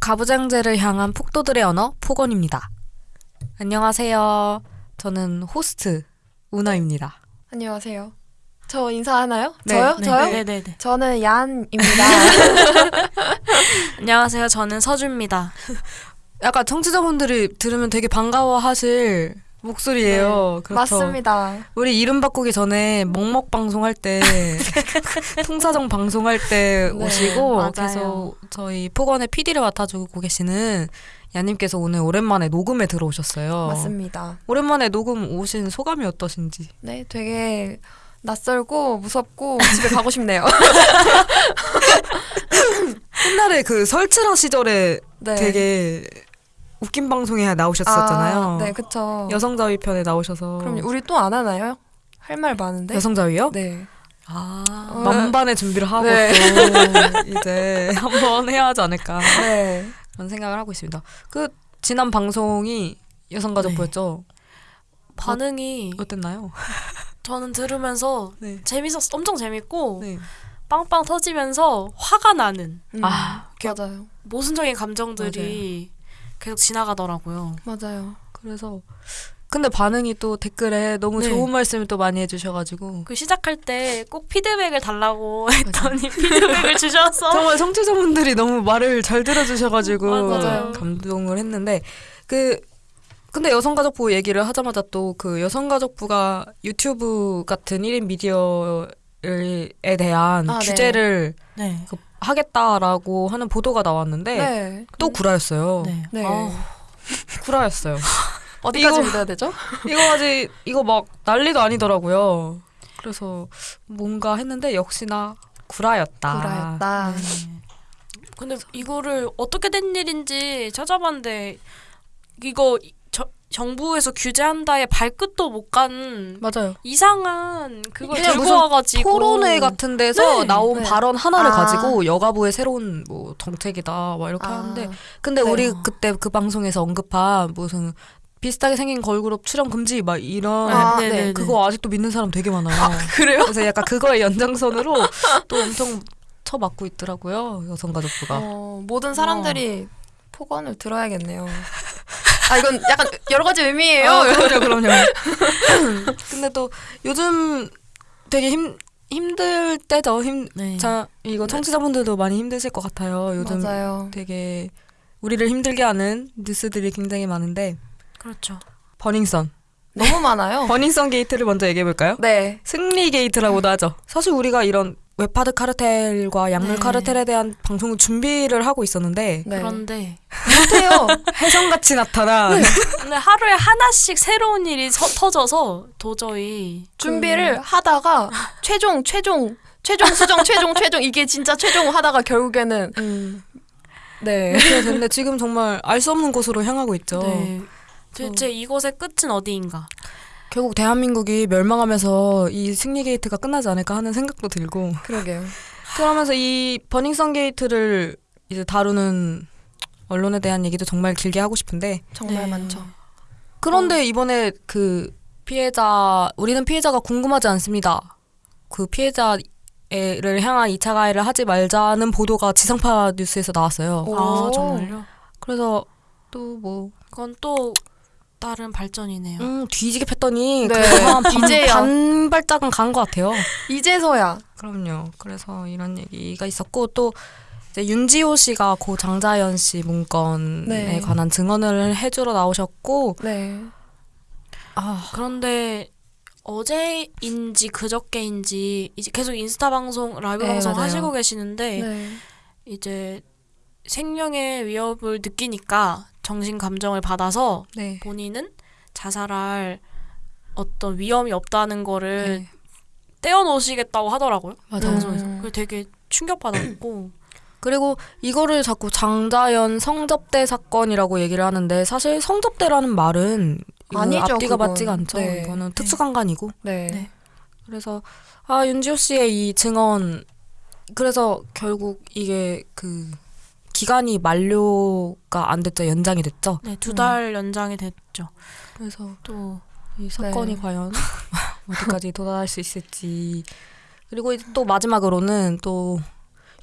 가부장제를 향한 폭도들의 언어 폭언입니다. 안녕하세요. 저는 호스트 우나입니다. 안녕하세요. 저 인사하나요? 네, 저요? 네, 저요? 네네네. 저는 얀입니다. 안녕하세요. 저는 서주입니다. 약간 청취자분들이 들으면 되게 반가워하실 목소리예요. 그렇죠. 맞습니다. 우리 이름 바꾸기 전에 먹먹 방송할 때 통사정 방송할 때 네, 오시고 맞아요. 계속 저희 폭언의 PD를 맡아주고 계시는 야님께서 오늘 오랜만에 녹음에 들어오셨어요. 맞습니다. 오랜만에 녹음 오신 소감이 어떠신지? 네, 되게 낯설고 무섭고 집에 가고 싶네요. 옛날에 그 설치라 시절에 네. 되게 웃긴 방송에 나오셨었잖아요. 아, 네, 그쵸. 여성자위 편에 나오셔서. 그럼 우리 또 안 하나요? 할 말 많은데. 여성자위요? 네. 아, 어. 만반의 준비를 하고 네. 또 이제 한번 해야 하지 않을까 네. 그런 생각을 하고 있습니다. 그 지난 방송이 여성가족부였죠. 반응이 어 땠나요? 저는 들으면서 네. 재밌었, 엄청 재밌고 네. 빵빵 터지면서 화가 나는 음, 아, 맞아요. 모순적인 감정들이 계속 지나가더라고요. 맞아요. 그래서 근데 반응이 또 댓글에 너무 네. 좋은 말씀을 또 많이 해주셔가지고 그 시작할 때 꼭 피드백을 달라고 했더니 피드백을 주셔서 정말 청취자분들이 너무 말을 잘 들어주셔가지고 맞아요. 감동을 했는데 그 근데 여성가족부 얘기를 하자마자 또 그 여성가족부가 유튜브 같은 1인 미디어에 대한 아, 네. 규제를 네. 그 하겠다라고 하는 보도가 나왔는데 네. 또 구라였어요. 네. 네. 아우, 구라였어요. 어디까지 이거- 믿어야 되죠? 이거 아직 이거 막 난리도 아니더라고요. 그래서 뭔가 했는데 역시나 구라였다. 구라였다. 네. 근데 이거를 어떻게 된 일인지 찾아봤는데 이거 저, 정부에서 규제한다에 발끝도 못 간 맞아요. 이상한 그걸 들고 와가지고 토론회 같은 데서 네, 나온 네. 발언 하나를 아. 가지고 여가부의 새로운 뭐 정책이다 막 이렇게 아, 하는데 근데 네. 우리 그때 그 방송에서 언급한 무슨 비슷하게 생긴 걸그룹 출연 금지 막 이런 아, 네, 네. 네, 네. 그거 아직도 믿는 사람 되게 많아요. 그래요? 그래서 약간 그거의 연장선으로 또 엄청 쳐맞고 있더라고요 여성가족부가. 어, 모든 사람들이 폭언을 들어야겠네요. 아 이건 약간 여러 가지 의미예요. 아, 그럼요, 그럼요. 근데 또 요즘 되게 힘 힘들 때죠. 힘, 네. 자 이거 청취자분들도 많이 힘드실 것 같아요. 요즘 맞아요. 되게 우리를 힘들게 하는 뉴스들이 굉장히 많은데 그렇죠. 버닝썬, 너무 많아요. 버닝썬 게이트를 먼저 얘기해 볼까요? 네. 승리 게이트라고도 하죠. 사실 우리가 이런 웹하드 카르텔과 약물 네. 카르텔에 대한 방송을 준비를 하고 있었는데 네. 그런데 못해요. 해성같이 나타난 근데 하루에 하나씩 새로운 일이 서, 터져서 도저히 준비를 하다가 최종 최종 최종 수정 최종 최종 이게 진짜 최종 하다가 결국에는 음, 네. 이렇게 됐는데 지금 정말 알 수 없는 곳으로 향하고 있죠. 네. 대체 이것의 끝은 어디인가? 결국 대한민국이 멸망하면서 이 승리 게이트가 끝나지 않을까 하는 생각도 들고 그러게요. 그러면서 이 버닝썬 게이트를 이제 다루는 언론에 대한 얘기도 정말 길게 하고 싶은데 정말 네. 많죠. 그런데 이번에 그 피해자 우리는 피해자가 궁금하지 않습니다. 그 피해자 를 향한 2차 가해를 하지 말자는 보도가 지상파 뉴스에서 나왔어요. 오. 아 정말요? 그래서 또 뭐 그건 또 다른 발전이네요. 음, 뒤지게 팼더니 네. 그래도 한 반, 발짝은 간 것 같아요. 이제서야 그럼요. 그래서 이런 얘기가 있었고 또 이제 윤지호 씨가 고 장자연 씨 문건에 네. 관한 증언을 해주러 나오셨고 네. 아 그런데 어제인지 그저께인지 이제 계속 인스타 방송 라이브 네, 방송 맞아요. 하시고 계시는데 네. 이제 생명의 위협을 느끼니까 정신 감정을 받아서 네. 본인은 자살할 어떤 위험이 없다는 거를 네. 떼어놓으시겠다고 하더라고요. 맞아요. 방송에서. 음. 그게 되게 충격받았고 그리고 이거를 자꾸 장자연 성접대 사건이라고 얘기를 하는데 사실 성접대라는 말은 이거 아니죠, 앞뒤가 그건. 맞지가 않죠. 네. 이거는 특수강간이고 네. 네. 그래서 아 윤지호 씨의 이 증언 그래서 결국 이게 그 기간이 만료가 안 됐죠 연장이 됐죠. 네, 두 달 연장이 됐죠. 그래서 또 이 사건이 네. 과연 어디까지 도달할 수 있을지 그리고 또 마지막으로는 또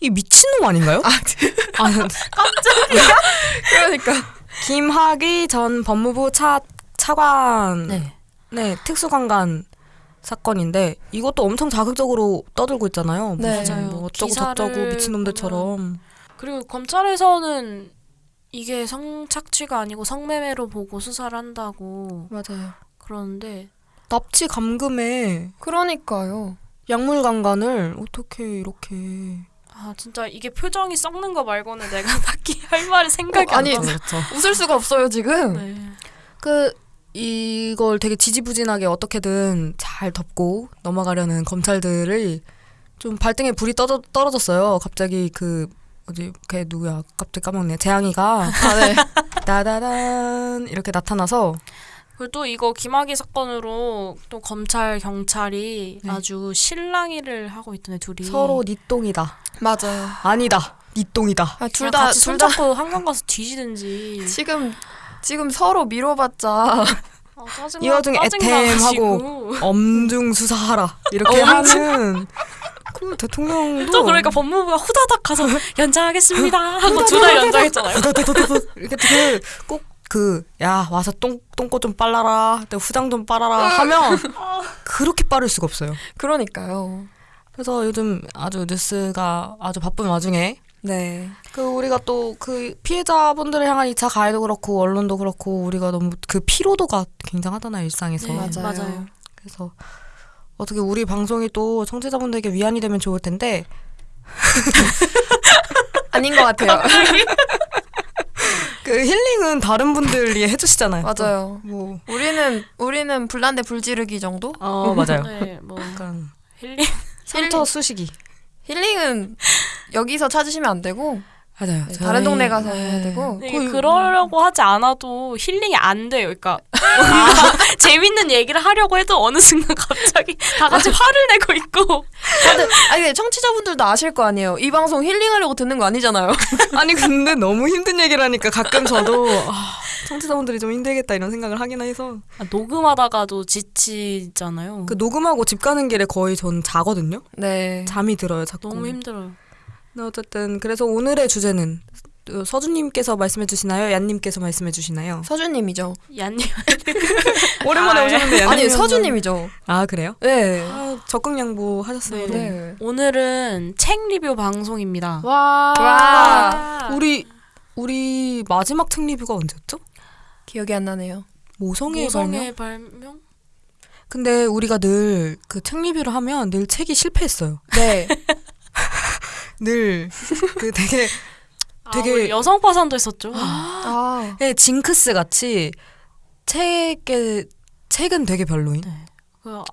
이 미친놈 아닌가요? 아, 그러니까 김학의 전 법무부 차 차관 네. 네. 특수관관 사건인데 이것도 엄청 자극적으로 떠들고 있잖아요. 네. 무슨. 뭐 어쩌고 저쩌고 미친놈들처럼. 그리고 검찰에서는 이게 성착취가 아니고 성매매로 보고 수사를 한다고 맞아요. 그러는데 납치 감금에 그러니까요. 약물 강간을 어떻게 이렇게 아 진짜 이게 표정이 썩는 거 말고는 내가 딱히 할 말이 생각이 어, 안 아니, 나. 그렇죠. 웃을 수가 없어요 지금. 네. 그 이걸 되게 지지부진하게 어떻게든 잘 덮고 넘어가려는 검찰들을 좀 발등에 불이 떨어, 떨어졌어요. 갑자기 그 어디 걔 누구야? 갑자기 까먹네. 재앙이가 아 네. 따다단 이렇게 나타나서 그리고 또 이거 김학의 사건으로 또 검찰 경찰이 네. 아주 실랑이를 하고 있던데 둘이 서로 니똥이다. 맞아요. 아니다. 니똥이다. 아, 둘 둘다 같이 둘다 손잡고 한강 가서 뒤지든지 지금 지금 서로 미뤄봤자 아, 짜증나, 이 와중에. 애템하고 엄중 수사하라 이렇게 하는 그 대통령도 또 그러니까 법무부가 후다닥 가서 연장하겠습니다 하고 두 달 연장했잖아요. 이렇게 꼭그 야 와서 똥 똥꼬 좀 빨라라, 또 후장 좀 빨아라 하면 그렇게 빠를 수가 없어요. 그러니까요. 그래서 요즘 아주 뉴스가 아주 바쁜 와중에 네. 그 우리가 또 그 피해자분들을 향한 2차 가해도 그렇고 언론도 그렇고 우리가 너무 그 피로도가 굉장하잖아요 일상에서. 네, 맞아요. 맞아요. 그래서 어떻게 우리 방송이 또 청취자분들에게 위안이 되면 좋을 텐데 아닌 것 같아요. 그 힐링은 다른 분들이 해주시잖아요. 맞아요. 뭐 우리는 우리는 불난데 불지르기 정도? 어 맞아요. 네, 뭐 약간 힐링 상처 수식이 힐링은 여기서 찾으시면 안 되고 맞아요. 네, 다른 동네 가서 해야 되고 거의- 그러려고 하지 않아도 힐링이 안 돼요. 그러니까 재밌는 얘기를 하려고 해도 어느 순간 갑자기 다 같이 화를 내고 있고 다들 아니 근데 청취자분들도 아실 거 아니에요. 이 방송 힐링하려고 듣는 거 아니잖아요. 아니 근데 너무 힘든 얘기를 하니까 가끔 저도 아, 청취자분들이 좀 힘들겠다 이런 생각을 하긴 해서 아, 녹음하다가도 지치잖아요. 그 녹음하고 집 가는 길에 거의 전 자거든요. 네. 잠이 들어요 자꾸. 너무 힘들어요. 네, 어쨌든 그래서 오늘의 주제는 어, 서준님께서 말씀해 주시나요? 얀님께서 말씀해 주시나요? 서준님이죠. 얀님 오랜만에 아, 오셨는데 얀님 아니 서준님이죠. 아 그래요? 네. 아, 적극 양보 하셨어요. 네. 네. 오늘은 책 리뷰 방송입니다. 와, 와. 우리 우리 마지막 책 리뷰가 언제였죠? 기억이 안 나네요. 모성의 발명. 모성의 발명? 근데 우리가 늘 그 책 리뷰를 하면 늘 책이 실패했어요. 네. 늘 그 되게 되게- 아, 여성 파산도 했었죠. 아. 네, 징크스 같이 책의 책은 되게 별로인. 그, 아,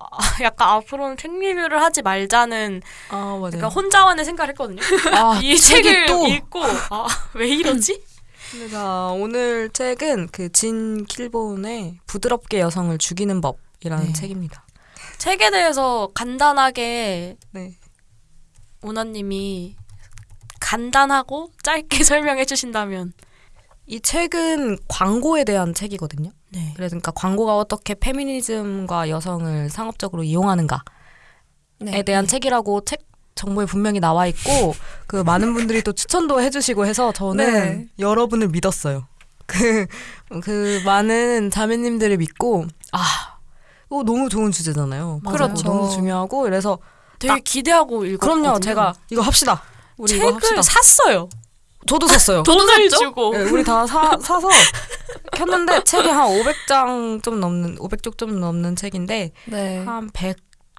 약간 앞으로는 책 리뷰를 하지 말자는 아 맞아요. 약간 혼자만의 생각을 했거든요. 아, 이 책을 또 읽고 아, 왜 이러지? 자, 오늘 책은 그 진 킬본의 부드럽게 여성을 죽이는 법이라는 네. 책입니다. 책에 대해서 간단하게 네. 오나님이 간단하고 짧게 설명해 주신다면 이 책은 광고에 대한 책이거든요. 네. 그래서 그러니까 광고가 어떻게 페미니즘과 여성을 상업적으로 이용하는가에 네. 대한 책이라고 책 정보에 분명히 나와 있고 그 많은 분들이 또 추천도 해주시고 해서 저는 네. 여러분을 믿었어요. 그, 그 많은 자매님들을 믿고 아 이거 너무 좋은 주제잖아요. 맞아요. 그렇죠. 너무 중요하고 그래서 되게 기대하고 읽었거든요. 그럼요. 제가 이거 합시다. 우리 이거 합시다. 책을 샀어요. 저도 샀어요. 돈을 샀죠? 주고. 네, 우리 다 사, 사서 켰는데 책이 한 500장 좀 넘는 500쪽 좀 넘는 책인데 네. 한 100,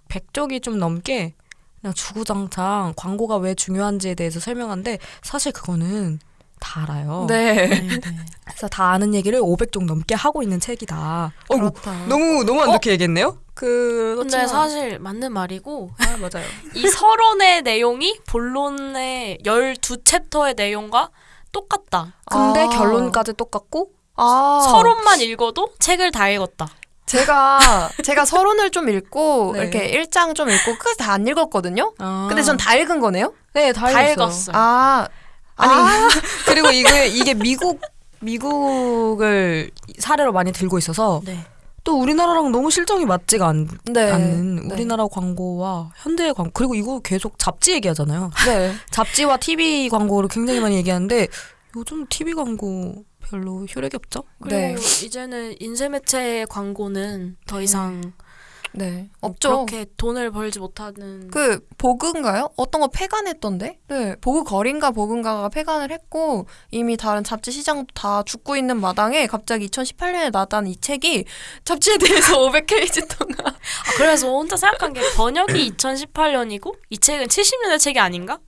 100쪽이 좀 넘게 그냥 주구장창 광고가 왜 중요한지에 대해서 설명하는데 사실 그거는 다 알아요. 네. 네, 네. 그래서 다 아는 얘기를 500쪽 넘게 하고 있는 책이다. 그렇다. 너무 너무 안 좋게 얘기했네요. 그 근데 사실 맞는 말이고 아, 맞아요. 이 서론의 내용이 본론의 12챕터의 내용과 똑같다. 근데 아. 결론까지 똑같고 아. 서론만 읽어도 책을 다 읽었다. 제가 제가 서론을 좀 읽고 네. 이렇게 일장 좀 읽고 끝까지 다 안 읽었거든요. 아. 근데 전 다 읽은 거네요. 네, 다, 다 읽었어요. 읽었어요. 아. 아니 그리고 이게 이게 미국 미국을 사례로 많이 들고 있어서 네. 또 우리나라랑 너무 실정이 맞지가 않, 네. 않는 네. 우리나라 광고와 현대의 광고 그리고 이거 계속 잡지 얘기하잖아요. 네. 잡지와 TV 광고를 굉장히 많이 얘기하는데 요즘 TV 광고 별로 효력이 없죠? 그리고 네. 이제는 인쇄 매체 광고는 더 이상 네. 뭐 없죠. 그렇게 돈을 벌지 못하는 그 보그인가요? 어떤 거 폐간했던데? 네, 보그 거린가 보그인가가 폐간을 했고 이미 다른 잡지 시장도 다 죽고 있는 마당에 갑자기 2018년에 나왔다는 이 책이 잡지에 대해서 500페이지 동안 아, 그래서 혼자 생각한 게 번역이 2018년이고 이 책은 70년대 책이 아닌가?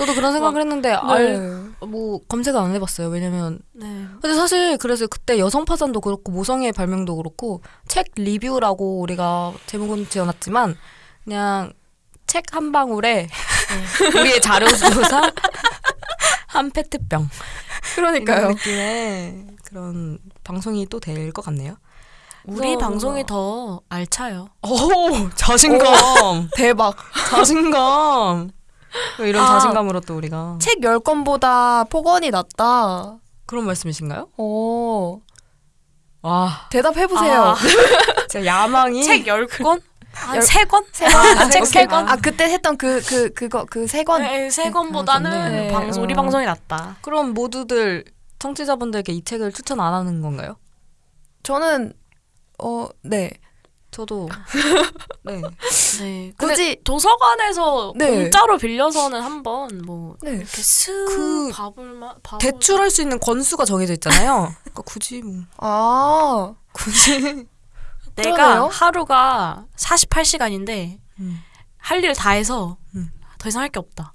저도 그런 생각을 했는데 네. 알, 뭐 검색을 안 해봤어요. 왜냐면 네. 근데 사실 그래서 그때 여성 파산도 그렇고 모성애의 발명도 그렇고 책 리뷰라고 우리가 제목은 지어놨지만 그냥 책 한 방울에 우리의 자료 조사 한 페트병 그러니까요. 느낌의 그런 방송이 또 될 것 같네요. 우리 방송이 더 알차요. 오 자신감 대박. 자신감 이런 아. 자신감으로 또 우리가 책 10권보다 폭언이 낫다. 그런 말씀이신가요? 오, 와 대답해 보세요. 아, 진짜 야망이 책 10권? 한 열- 3권? 세 권? 아, 책 오케이. 세 권? 아, 그때 했던 그 그 그거 그 세 권. 네, 3권보다는 아, 좋네. 방송, 우리 어. 방송이 낫다. 그럼 모두들 청취자분들께 이 책을 추천 안 하는 건가요? 저는 어, 네. 저도 네. 네. 굳이 도서관에서 네. 공짜로 빌려서는 한번 뭐 네. 이렇게 스그 밥을 마 밥을 대출할 수 있는 건수가 정해져 있잖아요. 그러니까 굳이 뭐 아, 굳이 내가 그러네요. 하루가 48시간인데 음. 할 일 다 해서 음. 더 이상 할 게 없다.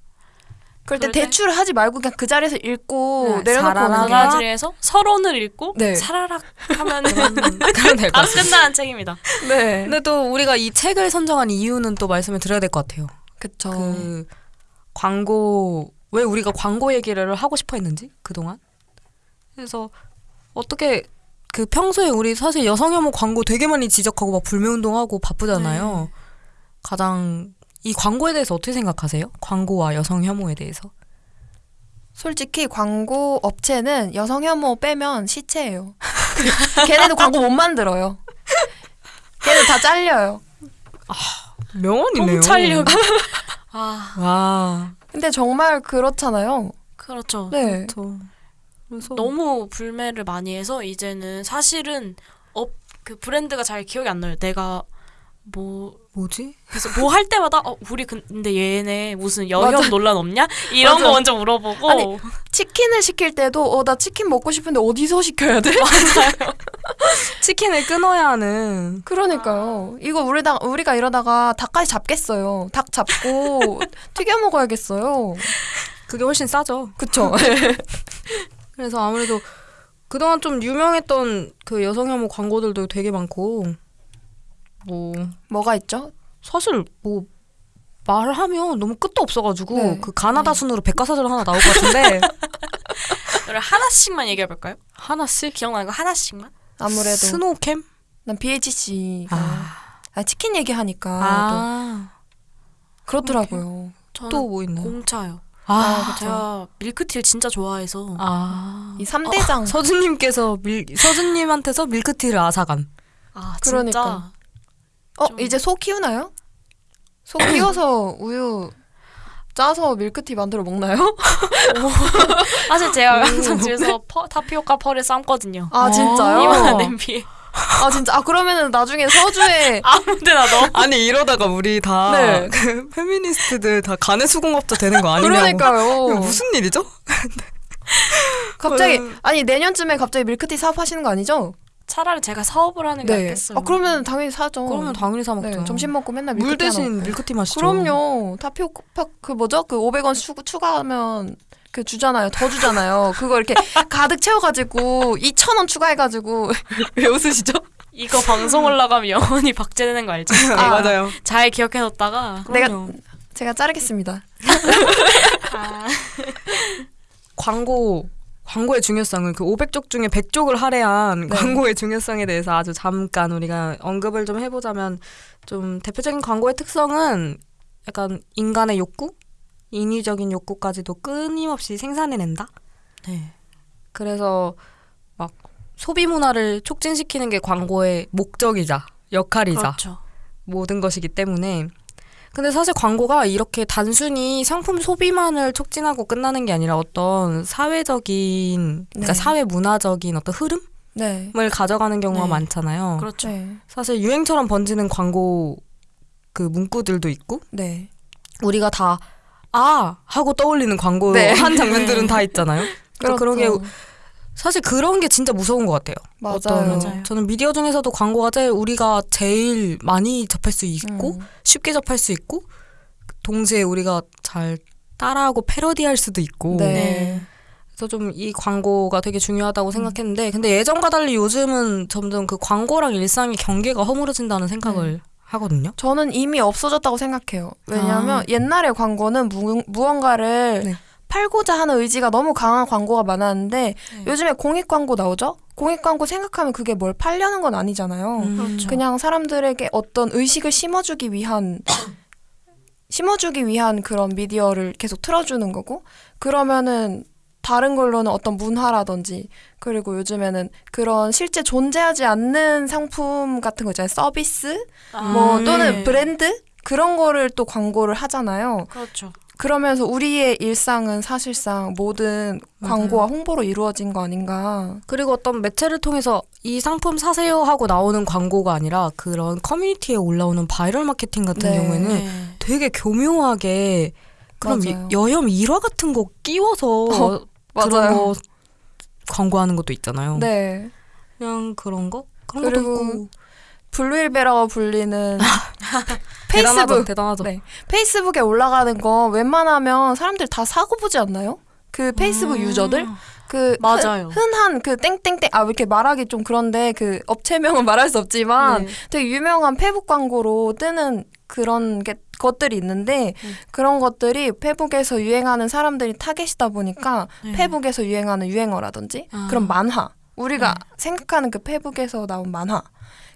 그럴 때 대출을 하지 말고 그냥 그 자리에서 읽고 네, 내려놓고. 오는 게 바가지에서 서론을 읽고 네. 사라락 하면 같아요. 끝나는 책입니다. 네. 근데 또 우리가 이 책을 선정한 이유는 또 말씀을 드려야 될 것 같아요. 그쵸. 그 광고 왜 우리가 광고 얘기를 하고 싶어 했는지 그동안 그래서 어떻게 그 평소에 우리 사실 여성 혐오 광고 되게 많이 지적하고 막 불매운동하고 바쁘잖아요. 가장 이 광고에 대해서 어떻게 생각하세요? 광고와 여성 혐오에 대해서? 솔직히 광고 업체는 여성 혐오 빼면 시체예요. 걔네도 광고 못 만들어요. 걔네 다 잘려요. 명언이네요. 통찰력. 아 와. 근데 정말 그렇잖아요. 그렇죠. 네. 저 그래서 너무 불매를 많이 해서 이제는 사실은 업 그 브랜드가 잘 기억이 안 나요. 내가 뭐 뭐지? 그래서 뭐 할 때마다 어 우리 근데 얘네 무슨 여혐 맞아. 논란 없냐 이런 맞아. 거 먼저 물어보고 아니, 치킨을 시킬 때도 어 나 치킨 먹고 싶은데 어디서 시켜야 돼? 치킨을 끊어야 하는 그러니까요. 이거 우리다 우리가 이러다가 닭까지 잡겠어요. 닭 잡고 튀겨 먹어야겠어요. 그게 훨씬 싸죠. 그쵸? 그래서 아무래도 그동안 좀 유명했던 그 여성 혐오 광고들도 되게 많고 뭐 뭐가 있죠? 사실 뭐 말하면 너무 끝도 없어가지고 네. 그 가나다 순으로 백과사전 하나 나올 것 같은데 그럼 하나씩만 얘기해 볼까요? 하나씩 기억나는 거 하나씩만? 아무래도 스노우캠 난 BHC. 아, 아, 치킨 얘기하니까 아, 또 그렇더라고요. 또 뭐 있나요? 공차요. 아, 그쵸. 제가 밀크티를 진짜 좋아해서 아. 이 3대장. 서준님께서 밀 서준님한테서 밀크티를 앗아간. 아 그러니까. 어, 좀- 이제 소 키우나요? 소 키워서 우유 짜서 밀크티 만들어 먹나요? 사실 제가 항상 집에서 퍼, 타피오카 펄을 삶거든요. 아, 진짜요? 이만한 냄비에 아, 진짜. 아, 그러면은 나중에 서주에 아무데나 넣어. 아니 이러다가 우리 다 네. 그 페미니스트들 다 가내 수공업자 되는 거 아니냐고. 그러니까요. 무슨 일이죠? 갑자기 그- 아니 내년쯤에 갑자기 밀크티 사업하시는 거 아니죠? 차라리 제가 사업을 하는 게 낫겠어요. 아 그러면 당연히 사죠. 그러면 당연히 사 먹죠. 네, 점심 먹고 맨날 밀크티 물 대신. 밀크티 마시죠. 그럼요. 타피오카 그 뭐죠? 그 500원 추, 추가하면 그 주잖아요. 더 주잖아요. 그거 이렇게 가득 채워가지고 2,000원 추가해가지고 왜 웃으시죠? 이거 방송 올라가면 영원히 박제되는 거 알죠? 네, 아. 맞아요. 잘 기억해뒀다가 내가 그럼요. 제가 자르겠습니다. 아, 광고 광고의 중요성을 그 500쪽 중에 100쪽을 할애한 네. 광고의 중요성에 대해서 아주 잠깐 우리가 언급을 좀 해보자면 좀 대표적인 광고의 특성은 약간 인간의 욕구, 인위적인 욕구까지도 끊임없이 생산해낸다. 네. 그래서 막 소비 문화를 촉진시키는 게 광고의 목적이자 역할이자 그렇죠. 모든 것이기 때문에 근데 사실 광고가 이렇게 단순히 상품 소비만을 촉진하고 끝나는 게 아니라 어떤 사회적인 그러니까 네. 사회 문화적인 어떤 흐름을 네. 가져가는 경우가 네. 많잖아요. 그렇죠. 네. 사실 유행처럼 번지는 광고 그 문구들도 있고 네. 우리가 다 아 하고 떠올리는 광고 네. 한 장면들은 다 있잖아요. 게 그렇죠. 사실 그런 게 진짜 무서운 것 같아요. 맞아요. 어떤 맞아요. 저는 미디어 중에서도 광고가 제일 우리가 제일 많이 접할 수 있고 음. 쉽게 접할 수 있고 동시에 우리가 잘 따라하고 패러디할 수도 있고 네. 그래서 좀 이 광고가 되게 중요하다고 생각했는데 근데 예전과 달리 요즘은 점점 그 광고랑 일상의 경계가 허물어진다는 생각을 하거든요. 저는 이미 없어졌다고 생각해요. 왜냐하면 아. 옛날에 광고는 무, 무언가를 네. 팔고자 하는 의지가 너무 강한 광고가 많았는데 네. 요즘에 공익 광고 나오죠? 공익 광고 생각하면 그게 뭘 팔려는 건 아니잖아요. 음. 그렇죠. 그냥 사람들에게 어떤 의식을 심어주기 위한 심어주기 위한 그런 미디어를 계속 틀어주는 거고 그러면은 다른 걸로는 어떤 문화라든지 그리고 요즘에는 그런 실제 존재하지 않는 상품 같은 거 있잖아요 서비스 뭐 음. 또는 네. 브랜드 그런 거를 또 광고를 하잖아요 그렇죠. 그러면서 우리의 일상은 사실상 모든 맞아요. 광고와 홍보로 이루어진 거 아닌가 그리고 어떤 매체를 통해서 이 상품 사세요 하고 나오는 광고가 아니라 그런 커뮤니티에 올라오는 바이럴 마케팅 같은 네. 경우에는 네. 되게 교묘하게 맞아요. 여혐 일화 같은 거 끼워서 어, 그런 맞아요. 거 광고하는 것도 있잖아요. 네 그냥 그런 거 그런 것도 있고 블루일베라고 불리는 대단하죠, 페이스북 대단하죠. 네. 페이스북에 올라가는 거 웬만하면 사람들 다 사고 보지 않나요? 그 페이스북 음. 유저들 그 맞아요. 흔, 흔한 그 땡땡땡 아 이렇게 말하기 좀 그런데 그 업체명은 말할 수 없지만 네. 되게 유명한 페북 광고로 뜨는 그런 게 것들이 있는데 음. 그런 것들이 페북에서 유행하는 사람들이 타겟이다 보니까 네. 페북에서 유행하는 유행어라든지 아. 그런 만화 우리가 네. 생각하는 그 페북에서 나온 만화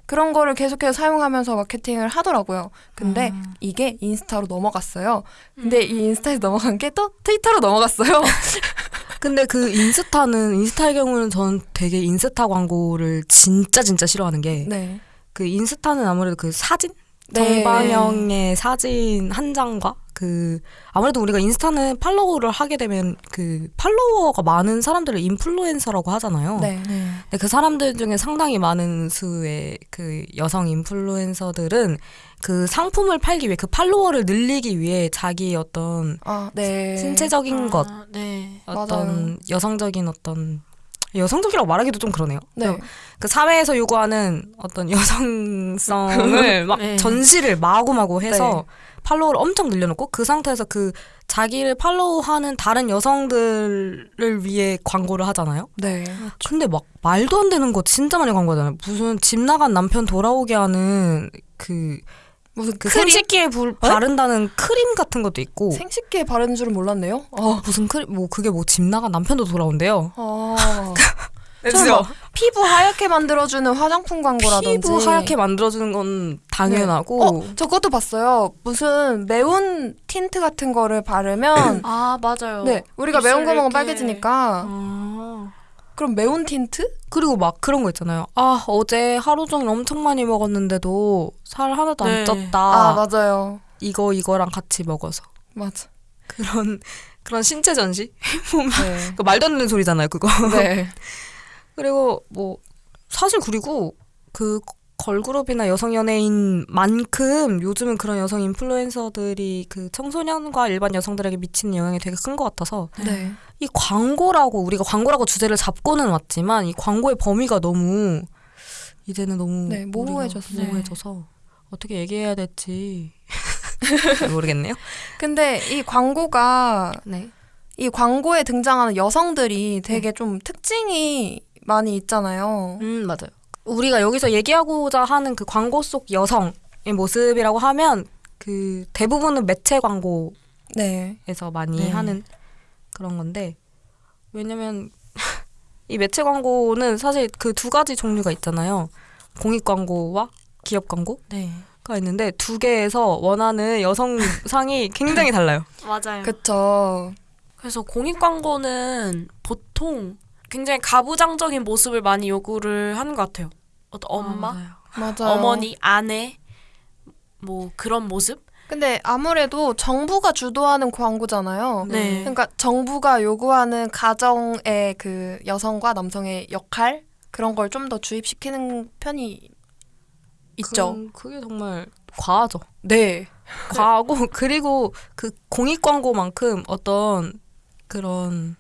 그런 거를 계속해서 사용하면서 마케팅을 하더라고요. 근데 아. 이게 인스타로 넘어갔어요. 근데 이 인스타에서 넘어간 게 또 트위터로 넘어갔어요. 근데 그 인스타는 인스타의 경우는 저는 되게 인스타 광고를 진짜 진짜 싫어하는 게그 네. 인스타는 아무래도 그 사진 네. 정방형의 사진 한 장과 그 아무래도 우리가 인스타는 팔로우를 하게 되면 그 팔로워가 많은 사람들을 인플루엔서라고 하잖아요. 네. 근데 그 사람들 중에 상당히 많은 수의 그 여성 인플루엔서들은 그 상품을 팔기 위해 그 팔로워를 늘리기 위해 자기 어떤 아, 네. 신체적인 것, 아, 네. 어떤 맞아요. 여성적인 어떤 여성적이라고 말하기도 좀 그러네요. 네. 그 사회에서 요구하는 어떤 여성성을 막 네. 전시를 마구마구 해서 네. 팔로우를 엄청 늘려놓고 그 상태에서 그 자기를 팔로우하는 다른 여성들을 위해 광고를 하잖아요. 네. 근데 막 말도 안 되는 거 진짜 많이 광고하잖아요. 무슨 집 나간 남편 돌아오게 하는 그 무슨 그 크림? 생식기에 불, 바른다는 크림 같은 것도 있고 생식기에 바르는 줄은 몰랐네요. 어. 무슨 크림 뭐 그게 뭐 집 나간 남편도 돌아온대요. 아. 뭐 피부 하얗게 만들어주는 화장품 광고라든지 피부 하얗게 만들어주는 건 당연하고 어, 저 그것도 봤어요. 무슨 매운 틴트 같은 거를 바르면 아 맞아요. 네 우리가 매운 거 먹으면 빨개지니까 아. 그럼 매운 틴트? 그리고 막 그런 거 있잖아요. 아 어제 하루 종일 엄청 많이 먹었는데도 살 하나도 안 네. 쪘다. 아 맞아요. 이거 이거랑 같이 먹어서 맞아. 그런 그런 신체 전시 보면 네. 그 말도 안 되는 소리잖아요. 그거. 네. 그리고 뭐 사실 그리고 그 걸그룹이나 여성 연예인만큼 요즘은 그런 여성 인플루엔서들이 그 청소년과 일반 여성들에게 미치는 영향이 되게 큰 것 같아서 네. 이 광고라고 우리가 광고라고 주제를 잡고는 왔지만 이 광고의 범위가 너무 이제는 너무 네, 모호해졌어요. 모호해져서 어떻게 얘기해야 될지 모르겠네요. 근데 이 광고가 네. 이 광고에 등장하는 여성들이 되게 좀 특징이 많이 있잖아요. 음 맞아요. 우리가 여기서 얘기하고자 하는 그 광고 속 여성의 모습이라고 하면 그 대부분은 매체 광고에서 네. 많이 네. 하는 그런 건데 왜냐면 이 매체 광고는 사실 그 두 가지 종류가 있잖아요. 공익 광고와 기업 광고가 네. 있는데 두 개에서 원하는 여성상이 굉장히 달라요. 맞아요. 그쵸. 그래서 공익 광고는 보통 굉장히 가부장적인 모습을 많이 요구를 하는 것 같아요. 어떤 엄마, 아, 맞아요. 맞아요. 어머니, 아내 뭐 그런 모습? 근데 아무래도 정부가 주도하는 광고잖아요. 네. 그러니까 정부가 요구하는 가정의 그 여성과 남성의 역할 그런 걸 좀 더 주입시키는 편이 있죠. 그게 정말 과하죠. 네. 과하고 그리고 그 공익 광고만큼 어떤 그런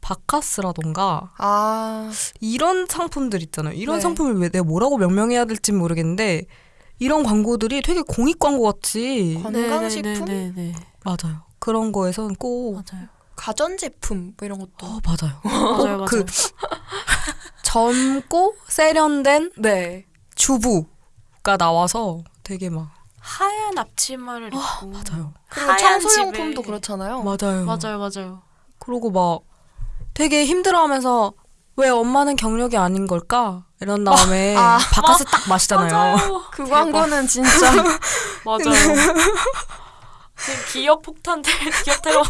바카스라던가 아, 이런 상품들 있잖아요. 이런 네. 상품을 왜 내가 뭐라고 명명해야 될지 모르겠는데 이런 광고들이 되게 공익 광고 같이 건강식품, 네, 네, 맞아요. 그런 거에선 꼭 맞아요. 가전제품 뭐 이런 것도. 어, 맞아요. 맞아요, 맞아요. 그 젊고 세련된 네. 주부가 나와서 되게 막 하얀 앞치마를 입고 맞아요. 그리고 하얀 청소용품도 집에- 그렇잖아요. 맞아요. 맞아요, 맞아요. 그러고 막 되게 힘들어하면서 왜 엄마는 경력이 아닌 걸까? 이런 다음에 아. 바카스 딱 마시잖아요. 맞아요. 그 광고는 진짜 맞아요. 그 기억 폭탄 테 기억 테러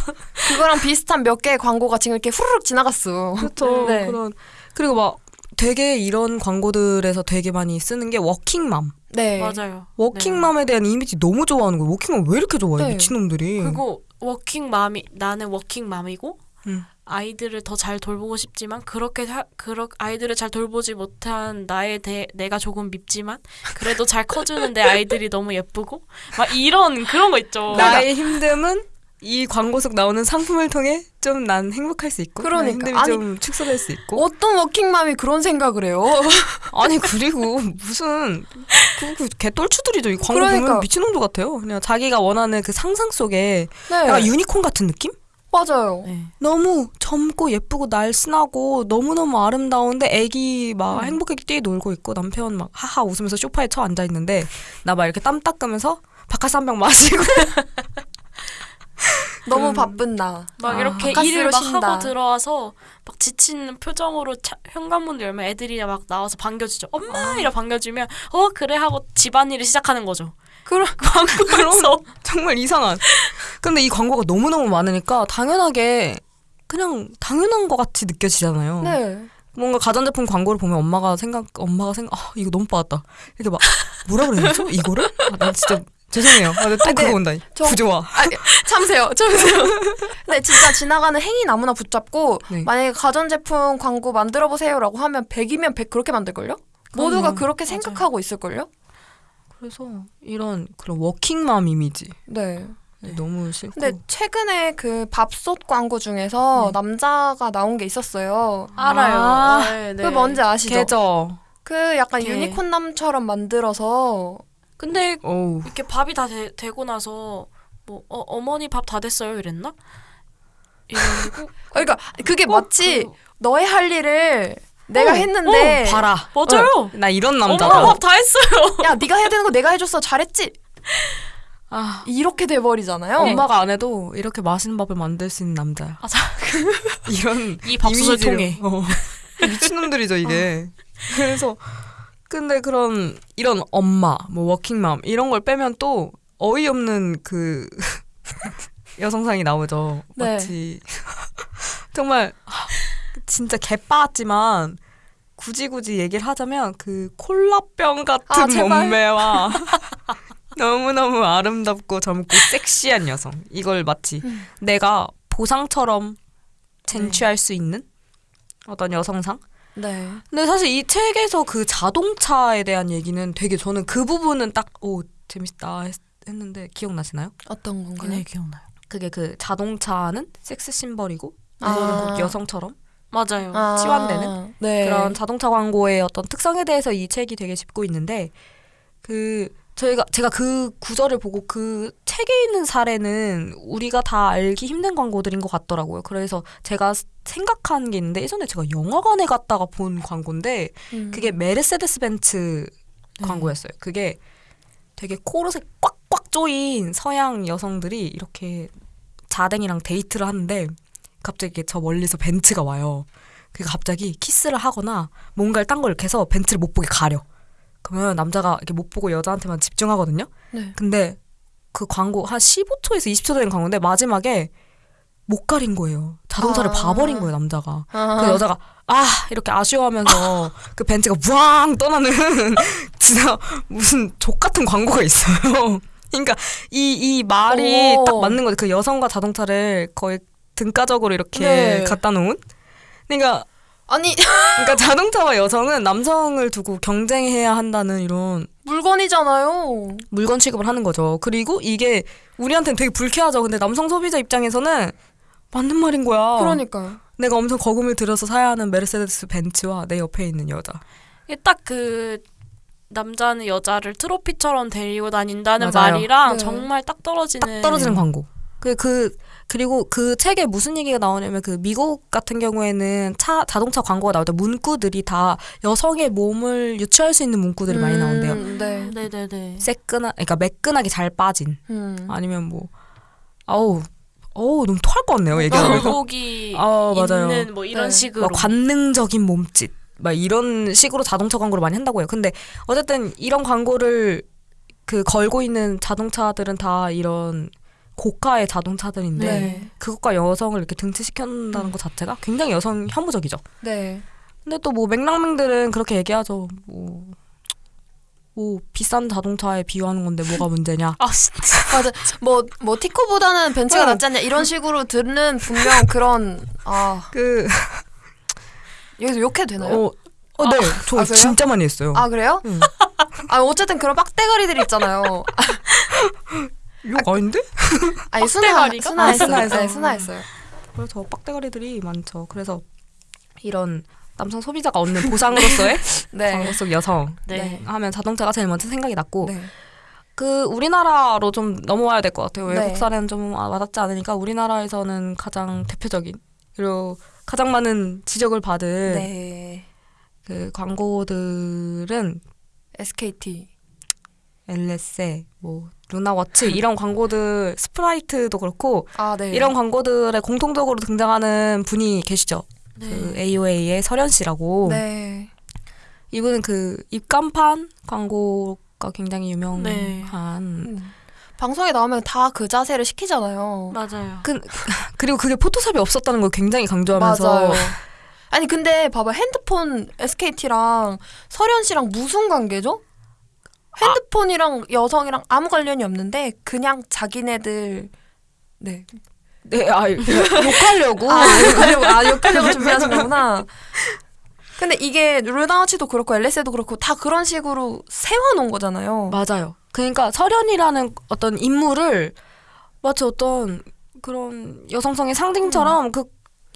그거랑 비슷한 몇 개의 광고가 지금 이렇게 후루룩 지나갔어. 그렇죠. 네. 그런 그리고 막 되게 이런 광고들에서 되게 많이 쓰는 게 워킹맘. 네. 맞아요. 워킹맘에 대한 이미지 너무 좋아하는 거예요. 워킹맘 왜 이렇게 좋아해? 네. 미친놈들이. 네. 그리고 워킹 맘이 나는 워킹 맘이고 음. 아이들을 더 잘 돌보고 싶지만 그렇게 하, 그렇 아이들을 잘 돌보지 못한 나에 대해 내가 조금 밉지만 그래도 잘 커주는 내 아이들이 너무 예쁘고 막 이런 그런 거 있죠. 나의 힘듦은 이 광고 속 나오는 상품을 통해 좀 난 행복할 수 있고 그러니까. 힘듦이 아니, 좀 축소될 수 있고 어떤 워킹맘이 그런 생각을 해요? 아니 그리고 무슨 그, 그 개똘추들이죠 이 광고 그러니까. 보면 미친놈들 같아요 그냥 자기가 원하는 그 상상 속에 네. 약간 유니콘 같은 느낌? 맞아요. 네. 너무 젊고 예쁘고 날씬하고 너무너무 아름다운데 애기 막 음. 행복하게 뛰놀고 있고 남편 막 하하 웃으면서 소파에 처 앉아 있는데 나 막 이렇게 땀 닦으면서 바카스 한 병 마시고 너무 바쁜 나. 막 아, 이렇게 일을 막 쉰다. 하고 들어와서 막 지친 표정으로 차, 현관문 열면 애들이 막 나와서 반겨주죠. 엄마 이러 반겨주면 어 그래 하고 집안일을 시작하는 거죠. 그럼 광고에서 정말 이상한. 근데 이 광고가 너무너무 많으니까 당연하게 그냥 당연한 것 같이 느껴지잖아요. 네. 뭔가 가전제품 광고를 보면 엄마가 생각 엄마가 생각 아 이거 너무 빠졌다 이렇게 막 뭐라 그랬죠 이거를 아, 난 진짜 죄송해요 아, 또 근데 그거 온다 저- 부조화 아, 참으세요. 참으세요. 근데 진짜 지나가는 행인 아무나 붙잡고 네. 만약에 가전제품 광고 만들어 보세요라고 하면 100이면 100 그렇게 만들걸요? 모두가. 그렇게 맞아요. 생각하고 있을걸요? 그래서 이런 그런 워킹맘 이미지 네. 너무 싫고 근데 최근에 그 밥솥 광고 중에서 네. 남자가 나온 게 있었어요. 알아요. 아, 네, 네. 그 뭔지 아시죠? 개죠 그 약간 개. 유니콘 남처럼 만들어서 근데 어우 이렇게 밥이 다 되, 되고 나서 뭐 어, 어머니 밥 다 됐어요 이랬나? 이러고 그러니까 그게 꼭 마치 그- 너의 할 일을 내가 어, 했는데 봐라 맞아요. 어, 나 이런 엄마 남자다 밥다 했어요. 야 네가 해야 되는 거 내가 해줬어 잘했지 아, 이렇게 돼버리잖아요. 엄마가 안 해도 이렇게 맛있는 밥을 만들 수 있는 남자야 맞아. 이런 이 밥솥을 이미지를- 통해. 어. 미친놈들이죠 이게 그래서 근데 그런 이런 엄마 뭐 워킹맘 이런 걸 빼면 또 어이없는 그 여성상이 나오죠 네. 마치 정말 하, 진짜 개빠았지만 굳이 굳이 얘기를 하자면 그 콜라병 같은 아. 몸매와 너무너무 아름답고 젊고 섹시한 여성 이걸 마치 음. 내가 보상처럼 쟁취할 수 있는 어떤 여성상 네. 근데 사실 이 책에서 그 자동차에 대한 얘기는 되게 저는 그 부분은 딱 오 재밌다 했, 는데 기억나시나요? 어떤 건가요? 기억나요. 그게 그 자동차는 섹스 심벌이고 아. 여성처럼 맞아요. 아, 치환되는? 네. 그런 자동차 광고의 어떤 특성에 대해서 이 책이 되게 짚고 있는데 그 저희가 제가 그 구절을 보고 그 책에 있는 사례는 우리가 다 알기 힘든 광고들인 것 같더라고요. 그래서 제가 생각한 게 있는데 예전에 제가 영화관에 갔다가 본 광고인데 음. 그게 메르세데스 벤츠 광고였어요. 그게 되게 코르셋 꽉꽉 조인 서양 여성들이 이렇게 자댕이랑 데이트를 하는데 갑자기 저 멀리서 벤츠가 와요. 그 갑자기 키스를 하거나 뭔가를 딴 걸 이렇게 해서 벤츠를 못 보게 가려. 그러면 남자가 이렇게 못 보고 여자한테만 집중하거든요. 네. 근데 그 광고 한 15초에서 20초 되는 광고인데 마지막에 못 가린 거예요. 자동차를 아. 봐버린 거예요 남자가. 아, 그 여자가 아 이렇게 아쉬워하면서 그 벤츠가 부앙 떠나는 진짜 무슨 족 같은 광고가 있어요. 그러니까 이 이 말이 오. 딱 맞는 거죠. 그 여성과 자동차를 거의 등가적으로 이렇게 네. 갖다 놓은. 그러니까 아니 그러니까 자동차와 여성은 남성을 두고 경쟁해야 한다는 이런 물건이잖아요. 물건 취급을 하는 거죠. 그리고 이게 우리한테는 되게 불쾌하죠. 근데 남성 소비자 입장에서는 맞는 말인 거야. 그러니까요. 내가 엄청 거금을 들여서 사야 하는 메르세데스 벤츠와 내 옆에 있는 여자. 딱 그 남자는 여자를 트로피처럼 데리고 다닌다는 맞아요. 말이랑 네. 정말 딱 떨어지는 딱 떨어지는 광고. 그, 그, 그리고 그 책에 무슨 얘기가 나오냐면 그 미국 같은 경우에는 차, 자동차 광고가 나올 때 문구들이 다 여성의 몸을 유추할 수 있는 문구들이 많이 나온대요. 음, 네. 네 네 네. 새끈한, 그러니까 매끈하게 잘 빠진. 음. 아니면 뭐, 아우, 어우, 너무 토할 것 같네요, 얘기하면. 굴곡이 아, 맞아요. 있는 뭐 이런 네. 식으로 막 관능적인 몸짓. 막 이런 식으로 자동차 광고를 많이 한다고 해요. 근데 어쨌든 이런 광고를 그 걸고 있는 자동차들은 다 이런 고가의 자동차들인데 네. 그것과 여성을 이렇게 등치시켜놓는다는 것 자체가 굉장히 여성 혐오적이죠. 네. 근데 또 뭐 맥락맹들은 그렇게 얘기하죠. 뭐, 뭐 비싼 자동차에 비유하는 건데 뭐가 문제냐. 아 진짜 맞아. 뭐, 뭐, 티코보다는 벤츠가 어. 낫지 않냐, 이런 식으로 듣는 분명 그런, 아, 그, 여기서 욕해도 되나요? 어, 어, 네. 저 아? 진짜 많이 했어요. 아, 그래요? 응. 아, 어쨌든 그런 빡대가리들이 있잖아요. 욕 아닌데? 아니, 순화, 빡대가리가? 순화했어요. 아, 순화해서. 네, 순화했어요. 그래서 빡대가리들이 많죠. 그래서 이런 남성 소비자가 얻는 보상으로서의 네. 광고 속 여성 네. 네. 하면 자동차가 제일 먼저 생각이 났고 네. 그 우리나라로 좀 넘어와야 될 것 같아요. 네. 외국 사례는 좀 아, 와닿지 않으니까 우리나라에서는 가장 대표적인 그리고 가장 많은 지적을 받은 네. 그 광고들은 SKT. 엘레세, 뭐 루나워치 이런 광고들 스프라이트도 그렇고 아, 네. 이런 광고들에 공통적으로 등장하는 분이 계시죠. 네. 그 AOA의 설현 씨라고 네. 이분은 그 입간판 광고가 굉장히 유명한 네. 음. 방송에 나오면 다 그 자세를 시키잖아요. 맞아요. 그, 그리고 그게 포토샵이 없었다는 걸 굉장히 강조하면서 맞아요. 아니 근데 봐봐 핸드폰 SKT랑 설현 씨랑 무슨 관계죠? 핸드폰이랑 여성이랑 아무 관련이 없는데 그냥 자기네들 네. 네, 아, 욕하려고 아 욕하려고 아 욕하려고 준비하신 거구나. 근데 이게 루나워치도 그렇고 엘레세도 그렇고 다 그런 식으로 세워놓은 거잖아요. 맞아요. 그러니까 설현이라는 어떤 인물을 마치 어떤 그런 여성성의 상징처럼 그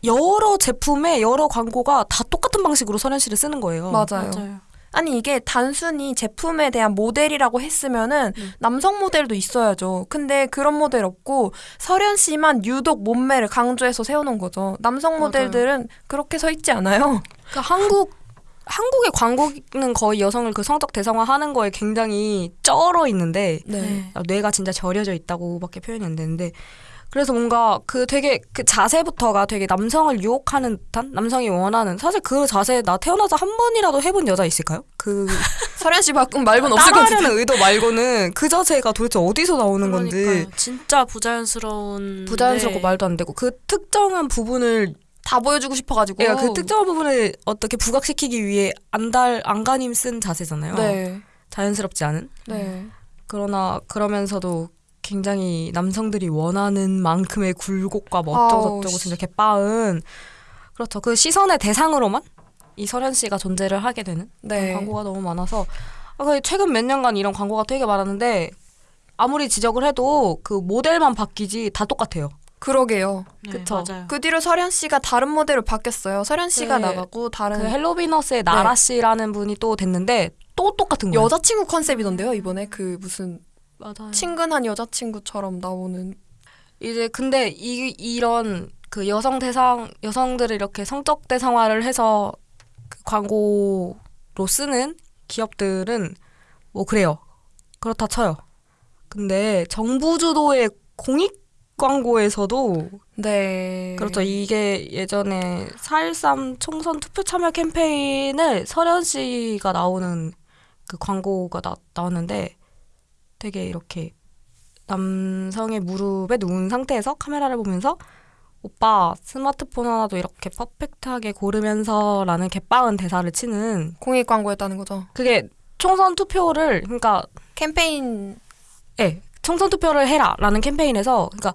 여러 제품의 여러 광고가 다 똑같은 방식으로 설현 씨를 쓰는 거예요. 맞아요. 맞아요. 아니 이게 단순히 제품에 대한 모델이라고 했으면은 음. 남성 모델도 있어야죠. 근데 그런 모델 없고 설현 씨만 유독 몸매를 강조해서 세워놓은 거죠. 남성 맞아요. 모델들은 그렇게 서 있지 않아요. 그러니까 한국 한국의 광고는 거의 여성을 그 성적 대상화하는 거에 굉장히 쩔어 있는데 네. 아, 뇌가 진짜 절여져 있다고밖에 표현이 안 되는데 그래서 뭔가 그 되게 그 자세부터가 되게 남성을 유혹하는 듯한 남성이 원하는 사실 그 자세 나 태어나서 한 번이라도 해본 여자 있을까요? 그 설현 씨 바꾼 말고는 없을 것 같은데. 따라하려는 의도 말고는 그 자세가 도대체 어디서 나오는 건지 그러니까요. 진짜 부자연스러운 부자연스럽고 네. 말도 안 되고 그 특정한 부분을 다 보여주고 싶어가지고. 얘가 그 특정한 부분을 어떻게 부각시키기 위해 안달 안간힘 쓴 자세잖아요. 네. 자연스럽지 않은. 네. 그러나 그러면서도 굉장히 남성들이 원하는 만큼의 굴곡과 뭐 어쩌고 저쩌고 씨. 진짜 개빠은 그렇죠. 그 시선의 대상으로만 이 설현 씨가 존재를 하게 되는 네. 광고가 너무 많아서 아, 그 최근 몇 년간 이런 광고가 되게 많았는데 아무리 지적을 해도 그 모델만 바뀌지 다 똑같아요. 그러게요. 네, 그쵸. 맞아요. 그 뒤로 설현 씨가 다른 모델로 바뀌었어요. 설현 씨가 네. 나가고 다른 그 헬로비너스의 나라 씨라는 분이 또 됐는데 또 똑같은 거예요. 여자친구 컨셉이던데요 이번에 그 무슨 맞아요. 친근한 여자친구처럼 나오는 이제 근데 이 이런 그 여성 대상 여성들을 이렇게 성적 대상화를 해서 그 광고로 쓰는 기업들은 뭐 그래요. 그렇다 쳐요. 근데 정부 주도의 공익 광고에서도 네 그렇죠. 이게 예전에 4.13 총선 투표 참여 캠페인을 설현 씨가 나오는 그 광고가 나, 나왔는데 되게 이렇게 남성의 무릎에 누운 상태에서 카메라를 보면서 오빠 스마트폰 하나도 이렇게 퍼펙트하게 고르면서 라는 개빵은 대사를 치는 공익 광고였다는 거죠. 그게 총선 투표를 그러니까 캠페인 예 총선 투표를 해라라는 캠페인에서 그러니까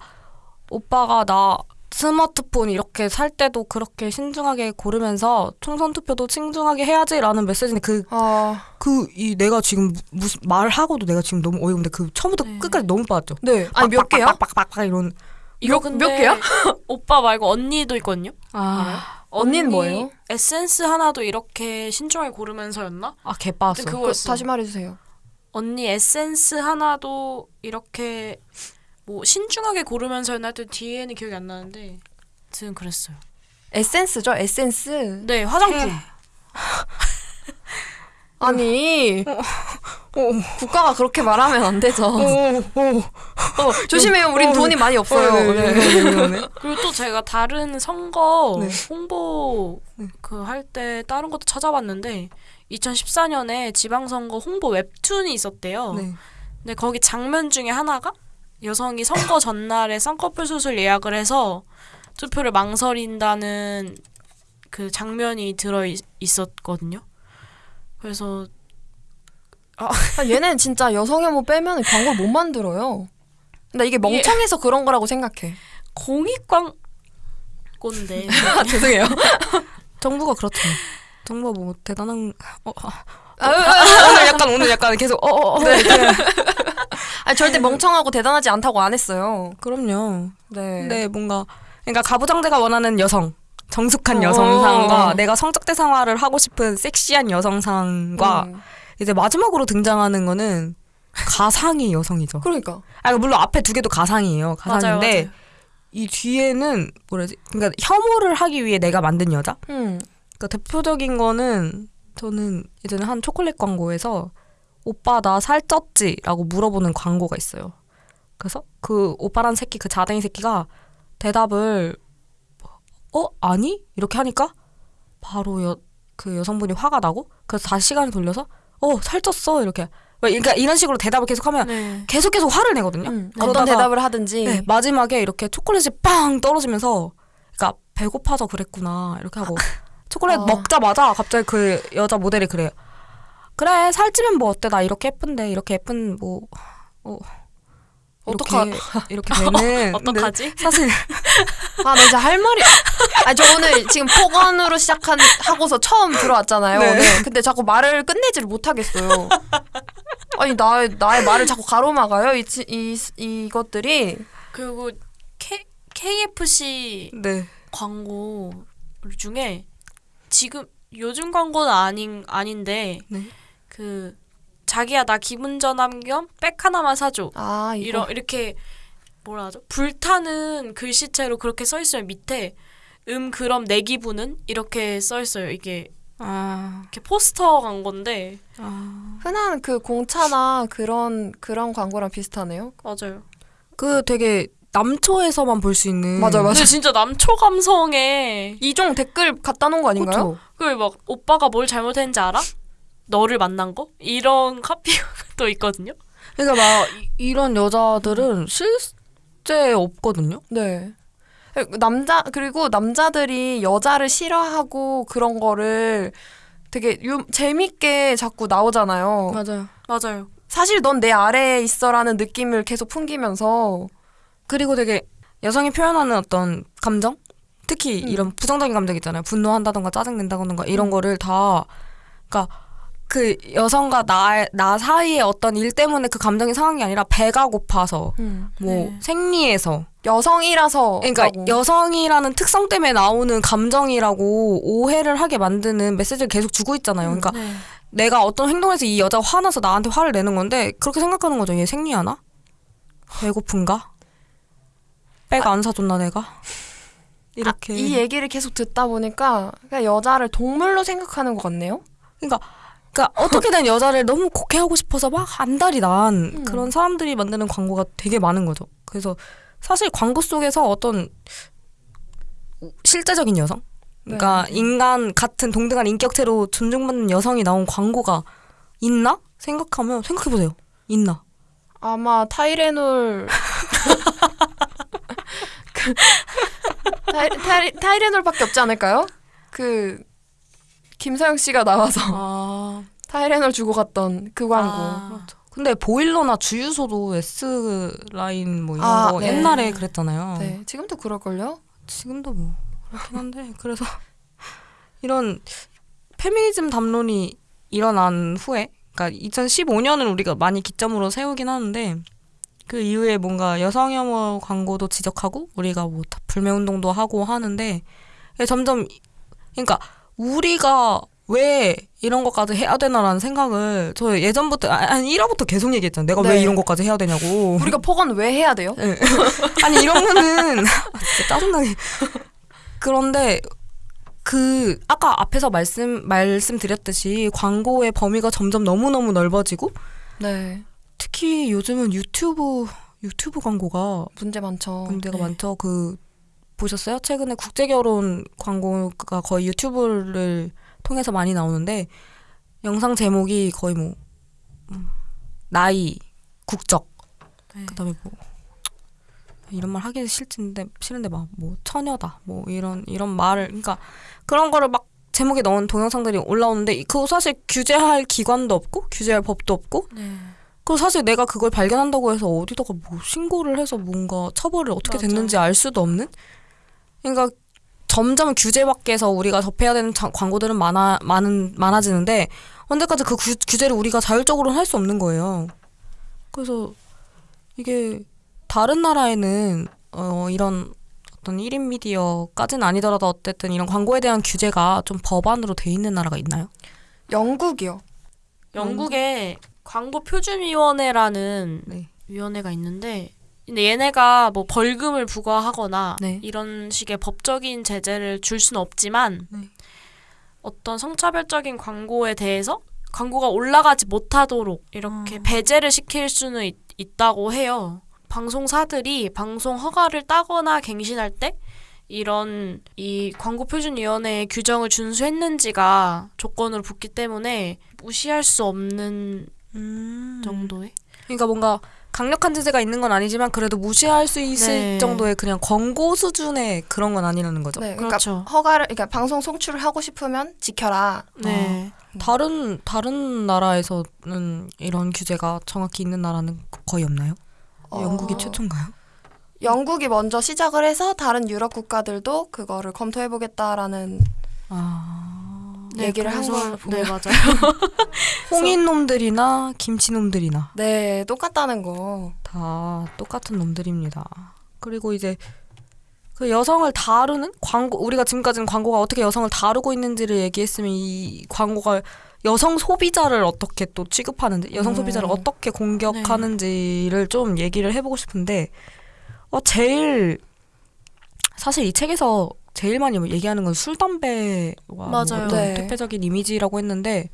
오빠가 나 스마트폰 이렇게 살 때도 그렇게 신중하게 고르면서 총선 투표도 신중하게 해야지라는 메시지인데 그 아, 그 이 내가 지금 무- 무슨 말하고도 내가 지금 너무 어이없는데 그 처음부터 네. 끝까지 너무 빠졌죠. 네. 아니 몇 개야? 빡빡빡빡 이런 이거 몇- 근데 몇 개야? 오빠 말고 언니도 있거든요. 아, 언니는 언니 뭐예요? 에센스 하나도 이렇게 신중하게 고르면서였나? 아 개빠졌어. 그거- 그. 다시 말해주세요. 언니 에센스 하나도 이렇게 뭐 신중하게 고르면서였나 하여튼 뒤에는 기억이 안 나는데 아무튼 그랬어요. 에센스죠, 에센스. 네 화장품. 아니 오, 국가가 그렇게 말하면 안 되죠. 오, 오. 어, 조심해요. 우린 어, 돈이 많이 없어요. 네, 네. 네, 네, 네. 그리고 또 제가 다른 선거 네. 홍보 네. 그할 때 다른 것도 찾아봤는데 2014년에 지방선거 홍보 웹툰이 있었대요. 네. 근데 거기 장면 중에 하나가 여성이 선거 전날에 쌍꺼풀 수술 예약을 해서 투표를 망설인다는 그 장면이 들어 있, 있었거든요. 그래서 아, 얘는 진짜 여성 혐오 빼면 광고를 못 만들어요. 나 이게 멍청해서 그런 거라고 생각해. 공익 광고인데 아, 죄송해요. 정부가 그렇죠. 정부가 뭐 대단한 어, 아, 아, 아, 아, 오늘 약간 오늘 약간 계속 어어 어, 네. 아니, 절대 멍청하고 대단하지 않다고 안 했어요. 그럼요. 네. 근데 뭔가 그러니까 가부장제가 원하는 여성 정숙한 어. 여성상과 내가 성적 대상화를 하고 싶은 섹시한 여성상과 음. 이제 마지막으로 등장하는 거는 가상의 여성이죠. 그러니까. 아 물론 앞에 두 개도 가상이에요. 맞아요, 가상인데 맞아요. 이 뒤에는 뭐라지? 그러니까 혐오를 하기 위해 내가 만든 여자. 음. 그러니까 대표적인 거는 저는 예전에 한 초콜릿 광고에서 오빠 나 살쪘지?라고 물어보는 광고가 있어요. 그래서 그 오빠란 새끼 그 자댕이 새끼가 대답을 어 아니 이렇게 하니까 바로 여, 그 여성분이 화가 나고 그래서 다시 시간을 돌려서 어 살쪘어 이렇게 그러니까 이런 식으로 대답을 계속하면 네. 계속 계속 화를 내거든요. 음. 어떤 대답을 하든지. 네, 마지막에 이렇게 초콜릿이 빵 떨어지면서 그러니까 배고파서 그랬구나 이렇게 하고 초콜릿 아. 먹자마자 갑자기 그 여자 모델이 그래요. 그래 살찌면 뭐 어때 나 이렇게 예쁜데 이렇게 예쁜 뭐 어, 어떡하- 이렇게 되는 어떡하지? 사실 아, 나 진짜 할 말이. 아, 저 오늘 지금 폭언으로 시작한, 하고서 처음 들어왔잖아요. 네. 네. 근데 자꾸 말을 끝내지를 못하겠어요. 아니, 나의, 나의 말을 자꾸 가로막아요. 이, 치- 이, 이것들이. 그리고 K, KFC 네 광고 중에 지금 요즘 광고는 아닌 아닌데 네. 그 자기야 나 기분 전환 겸 백 하나만 사줘 아, 이거. 이런 이렇게 뭐라 하죠 불타는 글씨체로 그렇게 써 있으면 밑에 음 그럼 내 기분은 이렇게 써 있어요 이게 아, 이렇게 포스터 광고인데 아. 흔한 그 공차나 그런, 그런 광고랑 비슷하네요. 맞아요 그 되게 남초에서만 볼 수 있는 맞아, 맞아. 근데 진짜 남초 감성에 이종 댓글 갖다 놓은 거 아닌가요? 그쵸? 그막 오빠가 뭘 잘못했는지 알아? 너를 만난 거? 이런 카피가 또 있거든요 그러니까 막 이- 이런 여자들은 실제 없거든요. 네. 남자 그리고 남자들이 여자를 싫어하고 그런 거를 되게 유, 재밌게 자꾸 나오잖아요. 맞아요. 맞아요 사실 넌 내 아래에 있어라는 느낌을 계속 풍기면서 그리고 되게 여성이 표현하는 어떤 감정? 특히 음. 이런 부정적인 감정 있잖아요. 분노한다던가 짜증낸다던가 이런 음. 거를 다, 그러니까 그 여성과 나, 나 사이의 어떤 일 때문에 그 감정이 상한 게 아니라 배가 고파서, 뭐 네. 생리해서. 여성이라서 그러니까 라고. 여성이라는 특성 때문에 나오는 감정이라고 오해를 하게 만드는 메시지를 계속 주고 있잖아요. 그러니까 네. 내가 어떤 행동에서 이 여자가 화나서 나한테 화를 내는 건데 그렇게 생각하는 거죠. 얘 생리하나? 배고픈가? 빼가 안 사줬나 내가? 이렇게. 아, 이 얘기를 계속 듣다 보니까 그냥 여자를 동물로 생각하는 것 같네요. 그러니까 그러니까 어떻게든 여자를 너무 곡해하고 싶어서 막 안달이 난 음. 그런 사람들이 만드는 광고가 되게 많은 거죠. 그래서 사실 광고 속에서 어떤 실제적인 여성, 그러니까 네. 인간 같은 동등한 인격체로 존중받는 여성이 나온 광고가 있나 생각하면 생각해 보세요. 있나? 아마 타이레놀 타이, 타이, 타이레놀밖에 없지 않을까요? 그 김서영 씨가 나와서 아 타이레놀 주고 갔던 그 광고. 아, 근데 보일러나 주유소도 S 라인 뭐 이런 아, 거 네. 옛날에 그랬잖아요. 네, 지금도 그럴걸요? 지금도 뭐 그렇긴 한데 그래서 이런 페미니즘 담론이 일어난 후에 그러니까 2015년을 우리가 많이 기점으로 세우긴 하는데 그 이후에 뭔가 여성 혐오 광고도 지적하고 우리가 뭐다 불매 운동도 하고 하는데 점점 그러니까 우리가 왜 이런 것까지 해야 되나라는 생각을 저 예전부터 아, 아니 1화부터 계속 얘기했잖아요. 내가 왜 네. 이런 것까지 해야 되냐고. 우리가 폭언 왜 해야 돼요? 예. 아니 이러면은 아, 진짜 짜증나게. 그런데 그 아까 앞에서 말씀 말씀드렸듯이 광고의 범위가 점점 너무 너무 넓어지고 네, 특히 요즘은 유튜브 유튜브 광고가 문제 많죠. 문제가 네. 많죠. 그 보셨어요? 최근에 국제 결혼 광고가 거의 유튜브를 통해서 많이 나오는데 영상 제목이 거의 뭐 음, 나이, 국적 네. 그다음에 뭐 이런 말 하기 싫은데 싫은데 막 뭐 처녀다 뭐 이런 이런 말을 그러니까 그런 거를 막 제목에 넣은 동영상들이 올라오는데 그거 사실 규제할 기관도 없고 규제할 법도 없고 네. 그리고 사실 내가 그걸 발견한다고 해서 어디다가 뭐 신고를 해서 뭔가 처벌을 어떻게 맞아. 됐는지 알 수도 없는 그러니까 점점 규제 밖에서 우리가 접해야 되는 자- 광고들은 많아 많은 많아지는데 언제까지 그 규, 규제를 우리가 자율적으로 할수 없는 거예요. 그래서 이게 다른 나라에는 어 이런 어떤 1인 미디어까지는 아니더라도 어쨌든 이런 광고에 대한 규제가 좀 법안으로 돼 있는 나라가 있나요? 영국이요. 영국에 광고 표준위원회라는 네. 위원회가 있는데 근데 얘네가 뭐 벌금을 부과하거나 네. 이런 식의 법적인 제재를 줄 수는 없지만 네. 어떤 성차별적인 광고에 대해서 광고가 올라가지 못하도록 이렇게 아. 배제를 시킬 수는 있, 있다고 해요. 방송사들이 방송 허가를 따거나 갱신할 때 이런 이 광고 표준위원회의 규정을 준수했는지가 조건으로 붙기 때문에 무시할 수 없는 음. 정도의 그러니까 뭔가 강력한 제재가 있는 건 아니지만 그래도 무시할 수 있을 네. 정도의 그냥 권고 수준의 그런 건 아니라는 거죠. 네, 그러니까 그렇죠. 허가를 그러니까 방송 송출을 하고 싶으면 지켜라. 네. 다른 다른 나라에서는 이런 규제가 정확히 있는 나라는 거의 없나요? 어, 영국이 최초인가요? 영국이 먼저 시작을 해서 다른 유럽 국가들도 그거를 검토해 보겠다라는 아 얘기를 한 걸로 보면- 네, 맞아요. 홍인 놈들이나 김치 놈들이나 네, 똑같다는 거. 다 똑같은 놈들입니다. 그리고 이제 그 여성을 다루는 광고 우리가 지금까지는 광고가 어떻게 여성을 다루고 있는지를 얘기했으면 이 광고가 여성 소비자를 어떻게 또 취급하는지 여성 음. 소비자를 어떻게 공격하는지를 좀 얘기를 해보고 싶은데 어 제일 사실 이 책에서 제일 많이 얘기하는 건 술 담배와 뭐 맞아요. 어떤 네. 대표적인 이미지라고 했는데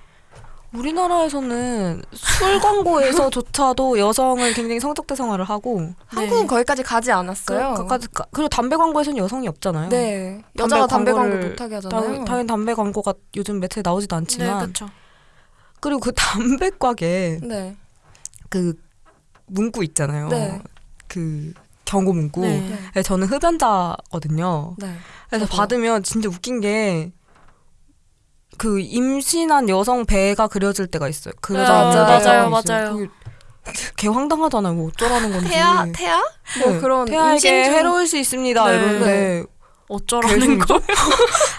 우리나라에서는 술 광고에서조차도 여성을 굉장히 성적 대상화를 하고 한국은 거기까지 가지 않았어요. 그, 까지 그리고 담배 광고에서는 여성이 없잖아요. 네, 여자가 담배 광고 못하게 하잖아요. 당, 당연히 담배 광고가 요즘 매체에 나오지도 네, 않지만 그렇죠. 그리고 그 담배곽에 네, 그 문구 있잖아요. 네. 그 경고 문구. 네. 네, 네, 저는 흡연자거든요. 네. 그래서 저도요. 받으면 진짜 웃긴 게 그 임신한 여성 배가 그려질 때가 있어요. 그 네, 여자가 맞아요, 맞아요. 개 황당하잖아요. 뭐 어쩌라는 건지. 태아, 태아? 뭐 네, 그런 태아에게 해로울 수 있습니다. 네. 이러는데 어쩌라는 거.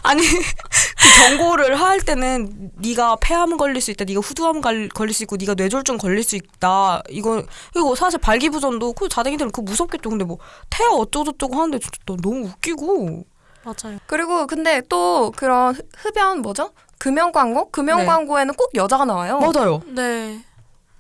아니 그 경고를 할 때는 네가 폐암 걸릴 수 있다, 네가 후두암 갈- 걸릴 수 있고, 네가 뇌졸중 걸릴 수 있다. 이거 이거 사실 발기부전도 그 자댕이들은 그 무섭겠죠. 근데 뭐 태아 어쩌고저쩌고 하는데 진짜 너- 너무 웃기고. 맞아요. 그리고 근데 또 그런 흡- 흡연 뭐죠? 금연 광고? 금연 네. 광고에는 꼭 여자가 나와요. 맞아요. 네.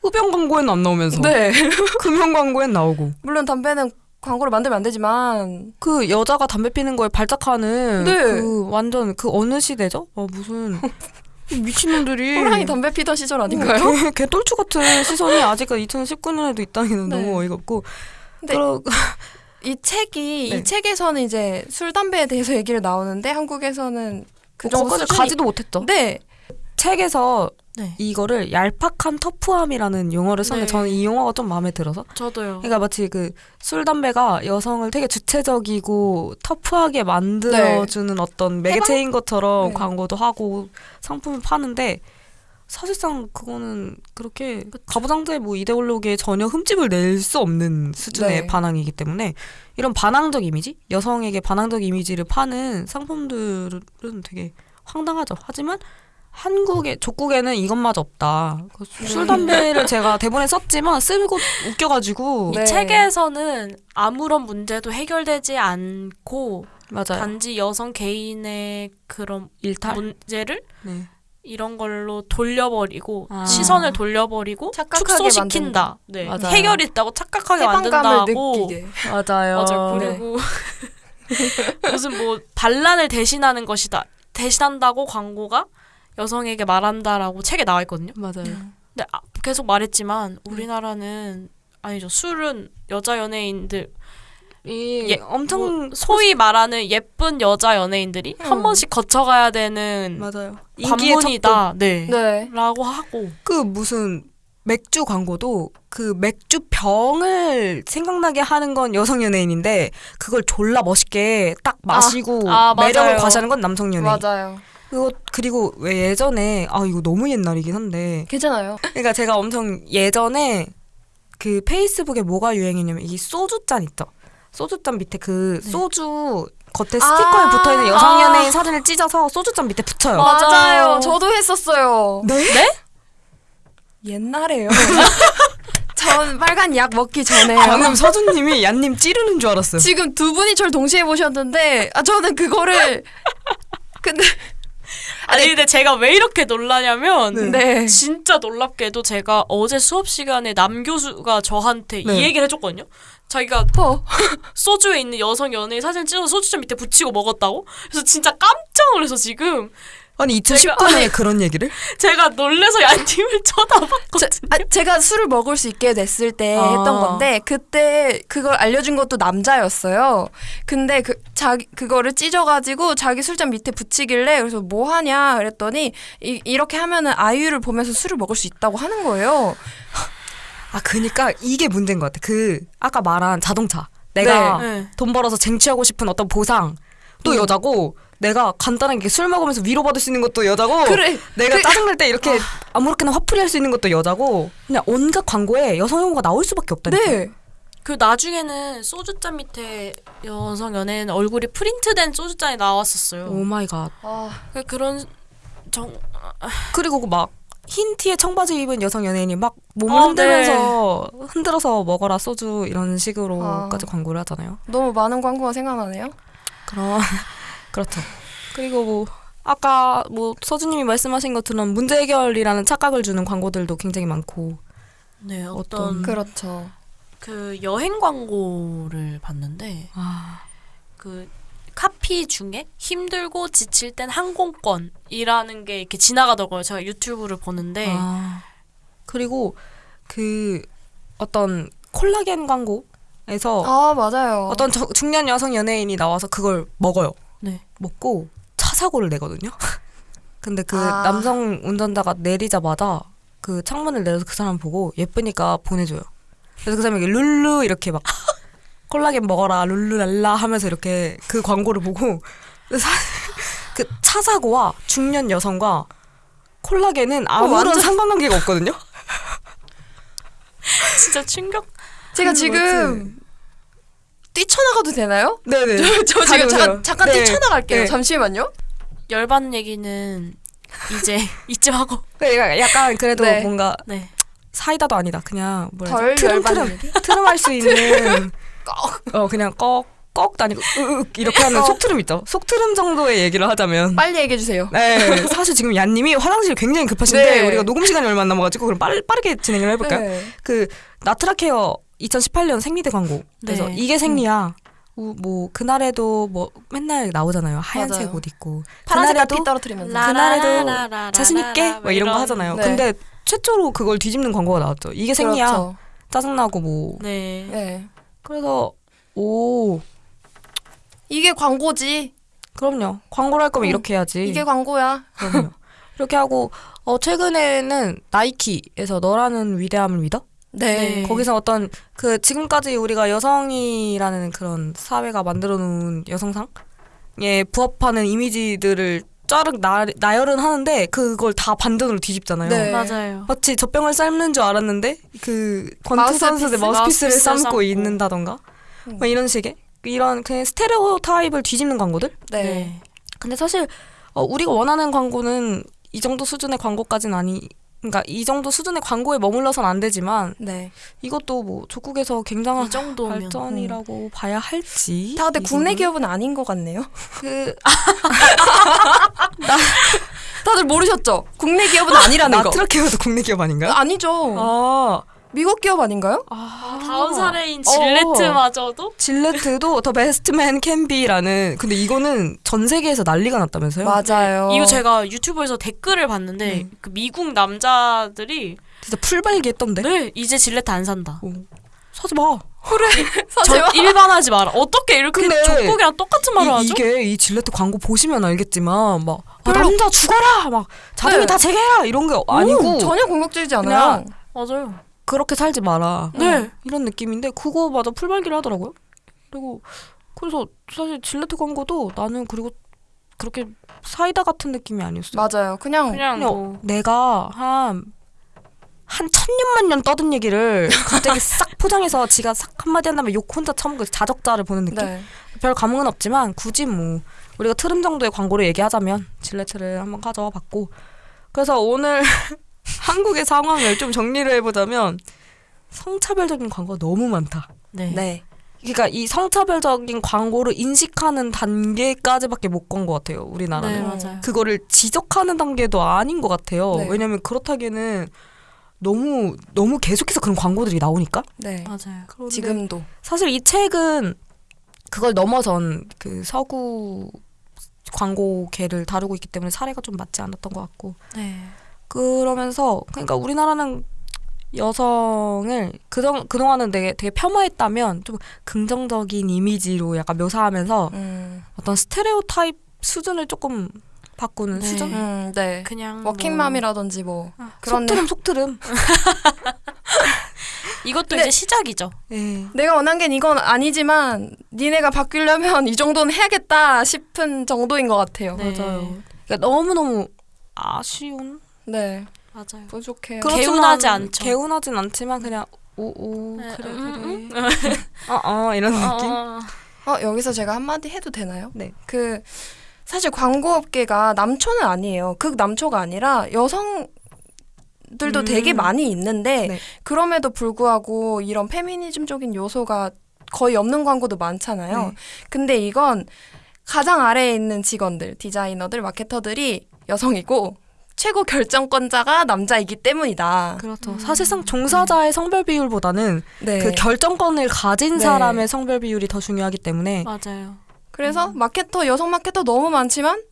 흡연 광고에는 안 나오면서 네. 금연 광고엔 나오고. 물론 담배는 광고를 만들면 안 되지만 그 여자가 담배 피는 거에 발작하는 네. 그 완전 그 어느 시대죠? 어 무슨 미친놈들이 호랑이 담배 피던 시절 아닌가요? 어, 개, 개똘추 같은 시선이 아직까지 2019년에도 있다는 게 네. 너무 어이가 없고. 근데 그러, 이 책이 네. 이 책에서는 이제 술 담배에 대해서 얘기를 나오는데 한국에서는 그 정도 거기까지 수준이 가지도 못했죠. 네. 책에서 네. 이거를 얄팍한 터프함이라는 용어를 썼는데 네. 저는 이 용어가 좀 마음에 들어서 저도요. 그러니까 마치 그 술 담배가 여성을 되게 주체적이고 터프하게 만들어주는 어떤 매개체인 것처럼 네. 광고도 하고 상품을 파는데 사실상 그거는 그렇게 가부장제의 뭐 이데올로기에 전혀 흠집을 낼 수 없는 수준의 네. 반항이기 때문에 이런 반항적 이미지 여성에게 반항적 이미지를 파는 상품들은 되게 황당하죠. 하지만 한국의 족국에는 이것마저 없다. 그술 담배를 제가 대본에 썼지만 쓰고 웃겨가지고 네. 이 책에서는 아무런 문제도 해결되지 않고 맞아요. 단지 여성 개인의 그런 일탈. 문제를 네. 이런 걸로 돌려버리고 아. 시선을 돌려버리고 축소시킨다. 네. 해결이 있다고 착각하게 해방감을 만든다고. 느끼게. 맞아요. 맞아요. 네. 그리고 무슨 뭐 반란을 대신하는 것이다. 대신한다고 광고가 여성에게 말한다라고 책에 나와 있거든요. 맞아요. 근데 아, 계속 말했지만 우리나라는 아니죠. 술은 여자 연예인들 이 예, 엄청 뭐 소위 말하는 예쁜 여자 연예인들이 한 음. 번씩 거쳐가야 되는 맞아요. 관문이다. 네. 네. 라고 하고 그 무슨 맥주 광고도 그 맥주 병을 생각나게 하는 건 여성 연예인인데 그걸 졸라 멋있게 딱 마시고 아, 매력을 맞아요. 과시하는 건 남성 연예인. 맞아요. 그리고 그리고 왜 예전에 아 이거 너무 옛날이긴 한데 괜찮아요. 그러니까 제가 엄청 예전에 그 페이스북에 뭐가 유행이냐면 이 소주 잔 있죠. 소주 잔 밑에 그 네. 소주 겉에 스티커에 아, 붙어 있는 여성 아. 연예인 사진을 찢어서 소주 잔 밑에 붙여요. 맞아요. 맞아요. 저도 했었어요. 네? 옛날에요. 전 빨간 약 먹기 전에요. 방금 서준님이 얀님 찌르는 줄 알았어요. 지금 두 분이 저를 동시에 보셨는데 아 저는 그거를 근데 아니 근데 제가 왜 이렇게 놀라냐면 네. 진짜 놀랍게도 제가 어제 수업 시간에 남 교수가 저한테 네. 이 얘기를 해줬거든요. 자기가 어. 소주에 있는 여성 연예인 사진 찍어서 소주잔 밑에 붙이고 먹었다고? 그래서 진짜 깜짝 놀라서 지금 아니 제가- 2019년에 그런 얘기를? 제가 놀래서 얀님을 쳐다봤거든요. 제, 아, 제가 술을 먹을 수 있게 됐을 때 아. 했던 건데 그때 그걸 알려준 것도 남자였어요. 근데 그 자기 그거를 찢어가지고 자기 술잔 밑에 붙이길래 그래서 뭐 하냐 그랬더니 이, 이렇게 하면은 아이유를 보면서 술을 먹을 수 있다고 하는 거예요. 아 그니까 이게 문제인 것 같아. 그 아까 말한 자동차. 내가 네. 돈 벌어서 쟁취하고 싶은 어떤 보상 또 음. 여자고 내가 간단하게 술 먹으면서 위로받을 수 있는 것도 여자고 그래. 내가 그- 짜증날 때 이렇게 아 무렇게나 화풀이 할 수 있는 것도 여자고 그냥 온갖 광고에 여성 용어가 나올 수밖에 없다니까. 네. 그 나중에는 소주잔 밑에 여성 연예인 얼굴이 프린트된 소주잔이 나왔었어요. Oh my God. 아, 그 그런 정 그리고 막 흰 티에 청바지 입은 여성 연예인이 막 몸을 어, 흔들면서 흔들어서 먹어라 소주 이런 식으로까지 아. 광고를 하잖아요. 너무 많은 광고가 생각나네요. 그럼 그렇죠. 그리고 뭐 아까 뭐 서주님이 말씀하신 것처럼 문제 해결이라는 착각을 주는 광고들도 굉장히 많고 네 어떤- 어떤 그렇죠. 그 여행 광고를 봤는데 아, 그 카피 중에 힘들고 지칠 땐 항공권이라는 게 이렇게 지나가더라고요. 제가 유튜브를 보는데 아. 그리고 그 어떤 콜라겐 광고에서 아 맞아요. 어떤 저- 중년 여성 연예인이 나와서 그걸 먹어요. 네. 먹고 차 사고를 내거든요. 근데 그 아. 남성 운전자가 내리자마자 그 창문을 내려서 그 사람 보고 예쁘니까 보내줘요. 그래서 그 사람이 이렇게 룰루 이렇게 막 콜라겐 먹어라 룰루랄라 하면서 이렇게 그 광고를 보고 그 차 사고와 중년 여성과 콜라겐은 아무런 완전- 상관관계가 없거든요. 진짜 충격. 제가 음, 지금 뛰쳐나가도 되나요? 네네. 저 지금 가져오세요. 잠깐, 잠깐 네. 뛰쳐나갈게요. 네. 잠시만요. 열받는 얘기는 이제 이쯤 하고 그러니까 약간 그래도 네. 뭔가 네. 사이다도 아니다. 그냥 뭐라 덜 해야지? 트름 트름 얘기? 트름 할 수 있는 어 그냥 꺽 꺽도 아니고 으윽 이렇게 하는 어. 속트름 있죠. 속트름 정도의 얘기를 하자면 빨리 얘기해 주세요. 네 사실 지금 얀님이 화장실 굉장히 급하신데 네. 우리가 녹음 시간이 얼마 안 남아가지고 그럼 빠르, 빠르게 진행을 해볼까요? 네. 그 나트라 케어 2018년 생리대 광고 그래서 네. 이게 생리야. 우- 뭐 그날에도 뭐 맨날 나오잖아요. 하얀색 맞아요. 옷 입고 그날에도 피 떨어뜨리면서. 라- 그날에도 자신 있게 뭐 이런 거 하잖아요. 네. 근데 최초로 그걸 뒤집는 광고가 나왔죠. 이게 생리야. 그렇죠. 짜증나고 뭐 네. 네. 그래서 오 이게 광고지. 그럼요 광고를 할 거면 음, 이렇게 해야지 이게 광고야. 그럼요 이렇게 하고 어 최근에는 나이키에서 너라는 위대함을 믿어? 네. 네. 거기서 어떤 그 지금까지 우리가 여성이라는 그런 사회가 만들어 놓은 여성상에 부합하는 이미지들을 쫙 나, 나열은 하는데 그걸 다 반전으로 뒤집잖아요. 네. 맞아요. 마치 젖병을 삶는 줄 알았는데 그 권투 마우스피스, 선수들 마우스피스를 마우스피스를 삶고 삶고. 있는다던가 음. 뭐 이런 식의 이런 그냥 스테레오 타입을 뒤집는 광고들 네. 근데 사실 어, 우리가 원하는 광고는 이 정도 수준의 광고까지는 아니 그러니까 이 정도 수준의 광고에 머물러선 안 되지만 네. 이것도 뭐 조국에서 굉장한 이 정도면 발전이라고 봐야 할지 다 근데 국내. 기업은 아닌 것 같네요. 그 다들 모르셨죠? 국내 기업은 아니라는 거. 나트라 케어도 국내 기업 아닌가요? 아니죠. 아, 미국 기업 아닌가요? 아 다음 사례인 어. 질레트마저도 질레트도 The Best Men Can Be라는 근데 이거는 전 세계에서 난리가 났다면서요? 맞아요. 이거 제가 유튜브에서 댓글을 봤는데 네. 그 미국 남자들이 진짜 풀발기 했던데. 네 이제 질레트 안 산다. 어. 사지 마. 사실 전 일반하지 마라. 어떻게 이렇게 족국이랑 똑같은 말을 이, 하죠? 이게 이 질레트 광고 보시면 알겠지만 막 아, 남자 죽어라 막 자동이 네. 다 재개라 이런 게 아니고 오, 전혀 공격적이지 않아요. 그냥 맞아요. 그렇게 살지 마라 네. 이런 느낌인데 그거마저 풀발기를 하더라고요. 그리고 그래서 사실 질레트 광고도 나는 그리고 그렇게 사이다 같은 느낌이 아니었어요. 맞아요. 그냥, 그냥 그냥 뭐 내가 한, 한 천년만 년 떠든 얘기를 갑자기 싹 포장해서 지가 싹 한마디 한 다음에 욕 혼자 처먹고 자적자를 보는 느낌? 네. 별 감흥은 없지만 굳이 뭐 우리가 트름 정도의 광고를 얘기하자면 질레트를 한번 가져와 봤고 그래서 오늘 한국의 상황을 좀 정리를 해보자면 성차별적인 광고가 너무 많다. 네. 네. 그러니까 이 성차별적인 광고를 인식하는 단계까지밖에 못건것 같아요. 우리나라는. 네, 음. 맞아요. 그거를 지적하는 단계도 아닌 것 같아요. 네. 왜냐면 그렇다기에는 너무 너무 계속해서 그런 광고들이 나오니까. 네. 맞아요. 지금도. 사실 이 책은 그걸 넘어선 그 서구 광고계를 다루고 있기 때문에 사례가 좀 맞지 않았던 것 같고 네. 그러면서 그러니까 우리나라는 여성을 그동 그동안은 되게 되게 폄하했다면 좀 긍정적인 이미지로 약간 묘사하면서 음. 어떤 스테레오 타입 수준을 조금 바꾸는 네. 수준 음, 네. 그냥 워킹맘이라든지 뭐 아, 그런 속트름 속트름 이것도 이제 시작이죠. 예. 내가 원한 게 이건 아니지만 니네가 바뀌려면 이 정도는 해야겠다 싶은 정도인 것 같아요. 네. 맞아요. 그러니까 너무 너무 아쉬운 네. 맞아요. 부족해요. 그렇- 개운하지 않죠. 개운하진 않지만 그냥 오오 네, 그래 음, 그래 어어 이런 느낌 어, 어, 여기서 제가 한마디 해도 되나요? 네. 그 사실 광고업계가 남초는 아니에요. 극 남초가 아니라 여성 들도 음. 되게 많이 있는데 네. 그럼에도 불구하고 이런 페미니즘적인 요소가 거의 없는 광고도 많잖아요. 네. 근데 이건 가장 아래에 있는 직원들, 디자이너들, 마케터들이 여성이고 최고 결정권자가 남자이기 때문이다. 그렇죠 음. 사실상 종사자의 성별 비율보다는 네. 그 결정권을 가진 네. 사람의 성별 비율이 더 중요하기 때문에 맞아요. 그래서 마케터 여성 마케터 너무 많지만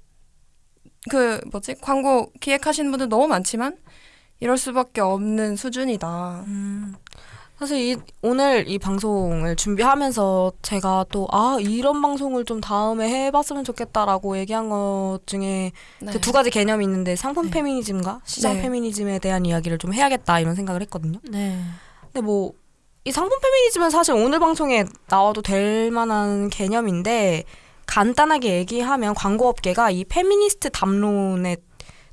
그 뭐지 광고 기획하시는 분들 너무 많지만 이럴 수밖에 없는 수준이다. 음, 사실 이, 오늘 이 방송을 준비하면서 제가 또 아 이런 방송을 좀 다음에 해봤으면 좋겠다라고 얘기한 것 중에 네. 그두 가지 개념이 있는데 상품 네. 페미니즘과 시장 네. 페미니즘에 대한 이야기를 좀 해야겠다 이런 생각을 했거든요. 네. 근데 뭐 이 상품 페미니즘은 사실 오늘 방송에 나와도 될 만한 개념인데 간단하게 얘기하면 광고업계가 이 페미니스트 담론의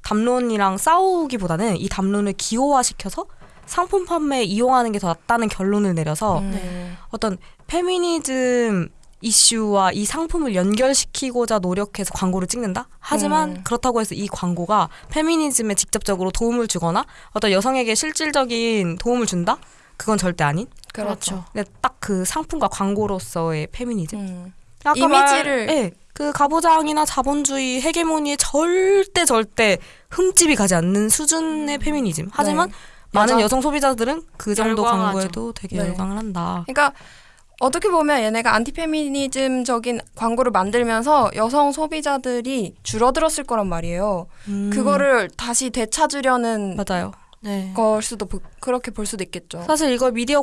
담론이랑 싸우기보다는 이 담론을 기호화시켜서 상품 판매에 이용하는 게 더 낫다는 결론을 내려서 음. 네. 어떤 페미니즘 이슈와 이 상품을 연결시키고자 노력해서 광고를 찍는다? 하지만 음. 그렇다고 해서 이 광고가 페미니즘에 직접적으로 도움을 주거나 어떤 여성에게 실질적인 도움을 준다? 그건 절대 아닌? 그렇죠. 근데 딱 그 상품과 광고로서의 페미니즘? 음. 아까 이미지를- 말, 예, 그 가부장이나 자본주의 헤게모니에 절대 절대 흠집이 가지 않는 수준의 페미니즘. 하지만 네. 많은 여성 소비자들은 그 정도 열광하죠. 광고에도 되게 네. 열광을 한다. 그러니까 어떻게 보면 얘네가 안티페미니즘적인 광고를 만들면서 여성 소비자들이 줄어들었을 거란 말이에요. 음, 그거를 다시 되찾으려는 맞아요. 네. 걸 수도 보- 그렇게 볼 수도 있겠죠. 사실 이걸 미디어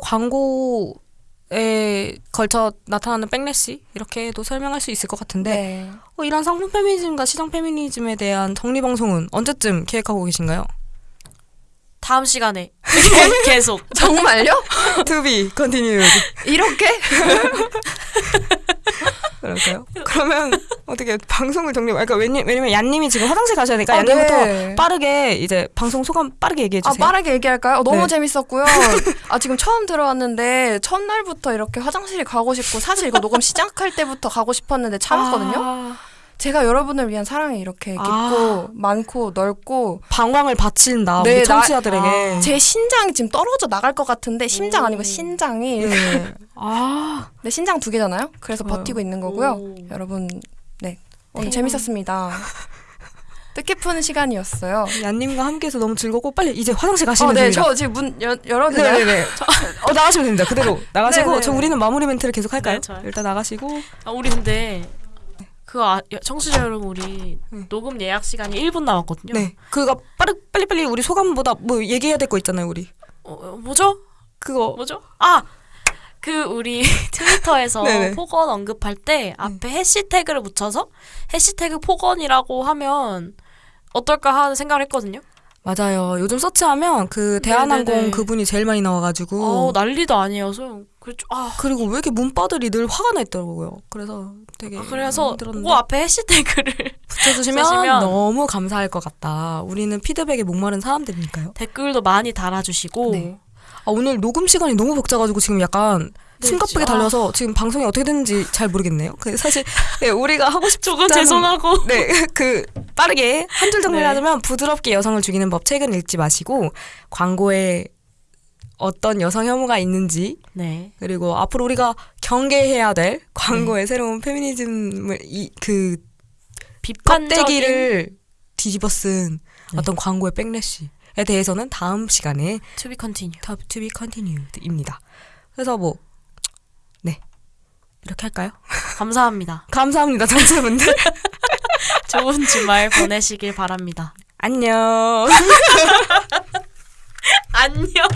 광고의 걸쳐 나타나는 백래시 이렇게도 설명할 수 있을 것 같은데 네. 어, 이런 상품 페미니즘과 시장 페미니즘에 대한 정리 방송은 언제쯤 계획하고 계신가요? 다음 시간에 계속 정말요? to be continued. 이렇게? 그럴까요? 그러면 어떻게 방송을 정리? 그러니까 왜냐, 왜냐면 얀님이 지금 화장실 가셔야 되니까 아, 얀님부터 네. 빠르게 이제 방송 소감 빠르게 얘기해 아 주세요. 빠르게 얘기할까요? 어, 너무 네. 재밌었고요. 아 지금 처음 들어왔는데 첫날부터 이렇게 화장실이 가고 싶고 사실 이거 녹음 시작할 때부터 가고 싶었는데 참았거든요. 아, 제가 여러분을 위한 사랑이 이렇게 깊고 아. 많고 넓고 방광을 바친다 네, 우리 나- 청취자들에게. 아. 제 심장이 지금 떨어져 나갈 것 같은데 심장 오. 아니고 신장이 네. 아 네 신장 두 개잖아요. 그래서 좋아요. 버티고 있는 거고요. 오. 여러분 네 오늘 네. 재밌었습니다. 뜻깊은 시간이었어요. 얀님과 함께해서 너무 즐겁고 빨리 이제 화장실 가시면 어, 네, 됩니다. 저 지금 문 여, 열어도 되나요? 네네네. 어 나가시면 됩니다. 그대로 나가시고 네네. 저 우리는 마무리 멘트를 계속 할까요? 네. 일단 나가시고 아, 우리 근데 그 아, 여- 청취자 여러분 우리 응. 녹음 예약 시간이 1분 남았거든요. 네 그거 빠르 빨리 빨리 우리 소감보다 뭐 얘기해야 될 거 있잖아요 우리. 어, 어, 뭐죠? 그거 뭐죠? 아! 그 우리 트위터에서 네네. 폭언 언급할 때 앞에 해시태그를 붙여서 해시태그 폭언이라고 하면 어떨까 하는 생각을 했거든요. 맞아요. 요즘 서치하면 그 대한항공 네네네. 그분이 제일 많이 나와가지고 어, 난리도 아니어서 그렇죠. 아, 그리고 왜 이렇게 문바들이 늘 화가 나 있더라고요. 그래서 되게 그래서 힘들었는데 그거 앞에 해시태그를 붙여주시면 쓰시면 너무 감사할 것 같다. 우리는 피드백에 목마른 사람들이니까요. 댓글도 많이 달아주시고 네. 아, 오늘 녹음 시간이 너무 벅차가지고 지금 약간 네, 숨가쁘게 진짜. 달려서 지금 방송이 어떻게 됐는지 잘 모르겠네요. 그 사실 네, 우리가 하고 싶 저건 일단은- 죄송하고 네, 그 빠르게 한 줄 정리를 네. 하자면 부드럽게 여성을 죽이는 법 책은 읽지 마시고 광고에 어떤 여성 혐오가 있는지 네. 그리고 앞으로 우리가 경계해야 될 네. 광고의 새로운 페미니즘을 이 그 비판적인 껍데기를 뒤집어 쓴 네. 어떤 광고의 백래시에 대해서는 다음 시간에 to be continue. top to be continued입니다. 그래서 뭐 네. 이렇게 할까요? 감사합니다. 감사합니다, 청취자분들. 좋은 주말 보내시길 바랍니다. 안녕. 안녕.